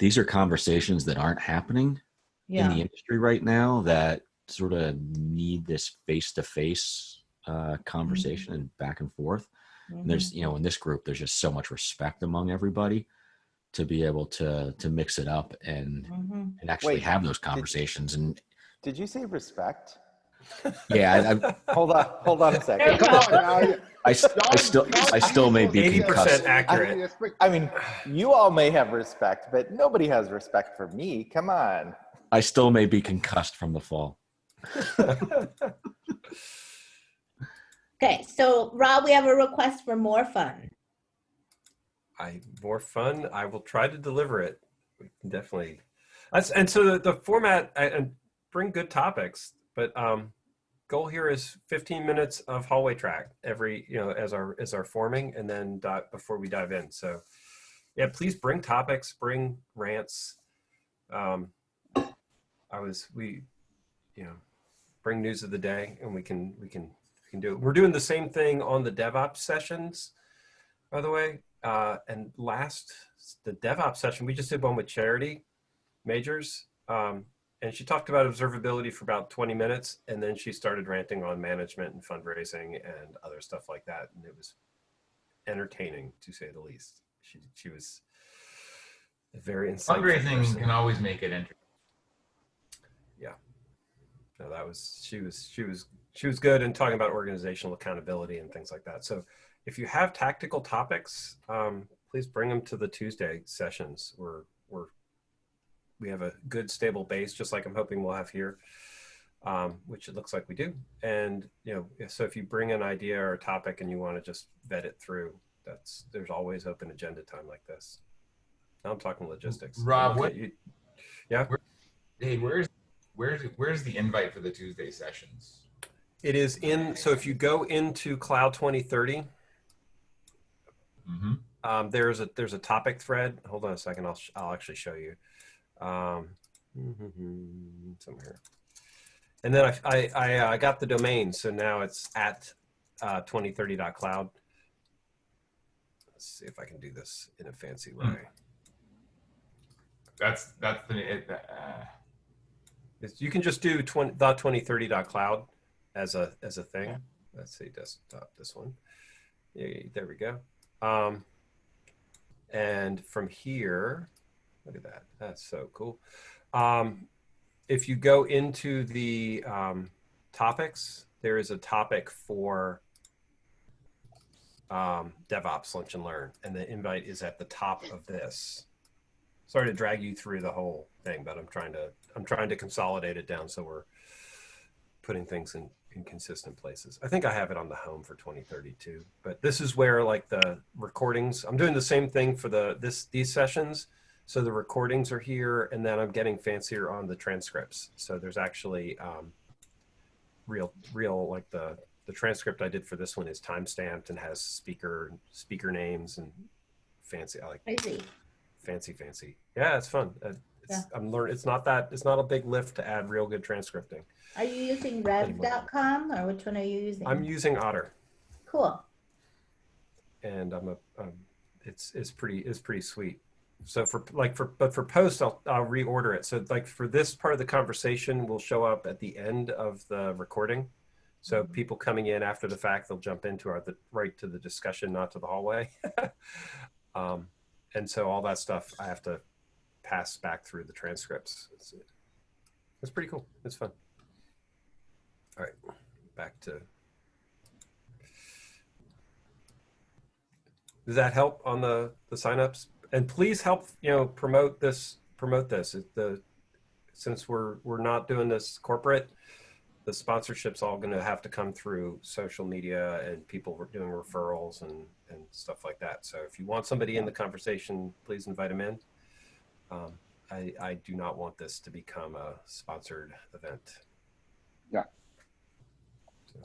these are conversations that aren't happening in the industry right now that sort of need this face-to-face uh, conversation and back and forth. And there's, you know, in this group, there's just so much respect among everybody to be able to to mix it up and Mhm. and actually Wait, have those did- conversations. And Did you say respect? yeah, I, I, Hold on, hold on a second. Come on, I, I, s- I still I still may be Eighty concussed. percent accurate. I mean, you all may have respect, but nobody has respect for me. Come on. I still may be concussed from the fall. Okay, so Rob, we have a request for more fun. I more fun. I will try to deliver it. Definitely. That's, and so the, the format I- and bring good topics, but um, goal here is 15 minutes of hallway track every you know as our as our forming, and then di- before we dive in. So yeah, please bring topics, bring rants. Um, I was we, you know, bring news of the day, and we can we can we can do it. We're doing the same thing on the DevOps sessions by the way. Uh, and last, the DevOps session, we just did one with Charity Majors. Um, and she talked about observability for about 20 minutes. And then she started ranting on management and fundraising and other stuff like that. And it was entertaining, to say the least. She, she was a very insightful Fundraising person. can always make it interesting. Yeah. No, that was she was she was she was good in talking about organizational accountability and things like that. So if you have tactical topics, um, please bring them to the Tuesday sessions. We're we're we have a good stable base, just like I'm hoping we'll have here, um, which it looks like we do. And you know, so if you bring an idea or a topic and you want to just vet it through, that's there's always open agenda time like this. Now I'm talking logistics. Rob, what- you- yeah. Hey, where's where's where's the invite for the Tuesday sessions? It is in, so if you go into Cloud 2030, Mm-hmm. um, there's a there's a topic thread. Hold on a second. I'll sh- I'll actually show you. Um, somewhere. And then I I, I uh, got the domain, so now it's at uh, 2030.cloud. Let's see if I can do this in a fancy way. That's that's the it, uh, you can just do 20, dot 2030.cloud as a as a thing. Let's see desktop this one. Yay, there we go. Um, and from here, look at that. That's so cool. Um, if you go into the um, topics, there is a topic for um, DevOps Lunch and Learn, and the invite is at the top of this. Sorry to drag you through the whole thing, but I'm trying to I'm trying to consolidate it down so we're putting things in, in consistent places. I think I have it on the home for 2032, but this is where like the recordings, I'm doing the same thing for the this these sessions. So the recordings are here and then I'm getting fancier on the transcripts. So there's actually um, real, real like the, the transcript I did for this one is time stamped and has speaker, speaker names and fancy, I like see. fancy, fancy. Yeah, it's fun. Uh, It's, I'm learning. It's not that. It's not a big lift to add real good transcripting. Are you using rev.com or which one are you using? I'm using Otter, Cool. and I'm a. Um, it's it's pretty it's pretty sweet. So for like for but for post, I'll I'll reorder it. So like for this part of the conversation will show up at the end of the recording. So people coming in after the fact, they'll jump into our the right to the discussion, not to the hallway. um, and so all that stuff I have to pass back through the transcripts. It's, it's pretty cool. It's fun. All right, back to. Does that help on the the signups? And please help you know promote this promote this. It, the since we're we're not doing this corporate, the sponsorship's all going to have to come through social media and people doing referrals and and stuff like that. So if you want somebody in the conversation, please invite them in. Um, I, I do not want this to become a sponsored event. Yeah. So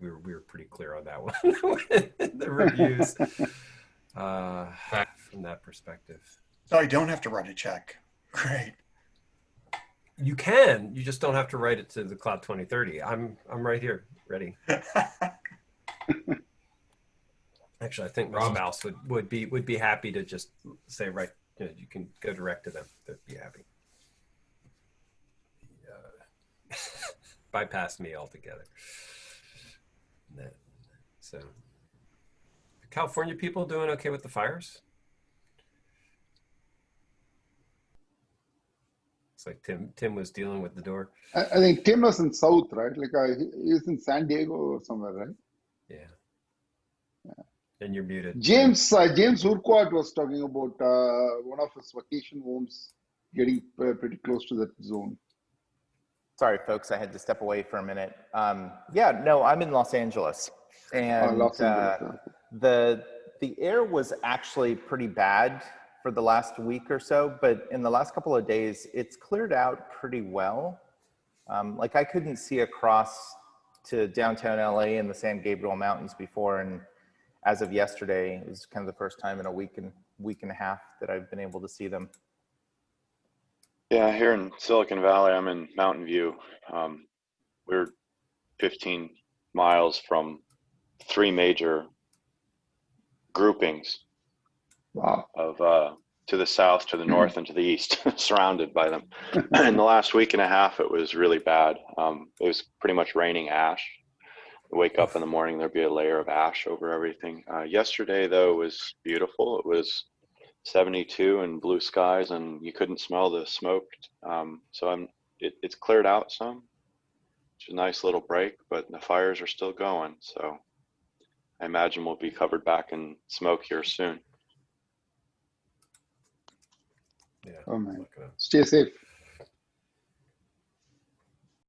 we were, we were pretty clear on that one the reviews uh, from that perspective. So I don't have to write a check. Great. You can. You just don't have to write it to the cloud 2030. I'm I'm right here, ready. Actually, I think my Rob. spouse would, would be would be happy to just say right. You, know, you can go direct to them. They'd be happy. Uh, bypass me altogether. So, California people doing okay with the fires? It's like Tim Tim was dealing with the door. I, I think Tim was in South, right? Like uh, he- he's in San Diego or somewhere, right? Yeah. Yeah. And you're muted. James uh, James Urquhart was talking about uh, one of his vacation homes getting uh, pretty close to that zone. Sorry, folks, I had to step away for a minute. Um, yeah, no, I'm in Los Angeles, and Los Angeles, uh, the the air was actually pretty bad for the last week or so, but in the last couple of days, it's cleared out pretty well. Um, like I couldn't see across to downtown LA and the San Gabriel Mountains before, and as of yesterday, it was kind of the first time in a week and week and a half that I've been able to see them. Yeah, here in Silicon Valley, I'm in Mountain View. Um, we're 15 miles from three major groupings Wow. of uh, to the south, to the north, and to the east, surrounded by them. in the last week and a half, it was really bad. Um, it was pretty much raining ash. Wake up in the morning, there'd be a layer of ash over everything. Uh, yesterday, though, was beautiful. It was 72 and blue skies, and you couldn't smell the smoke. Um, so I'm, it, it's cleared out some, which is a nice little break, but the fires are still going. So I imagine we'll be covered back in smoke here soon. Yeah. Oh man, stay safe.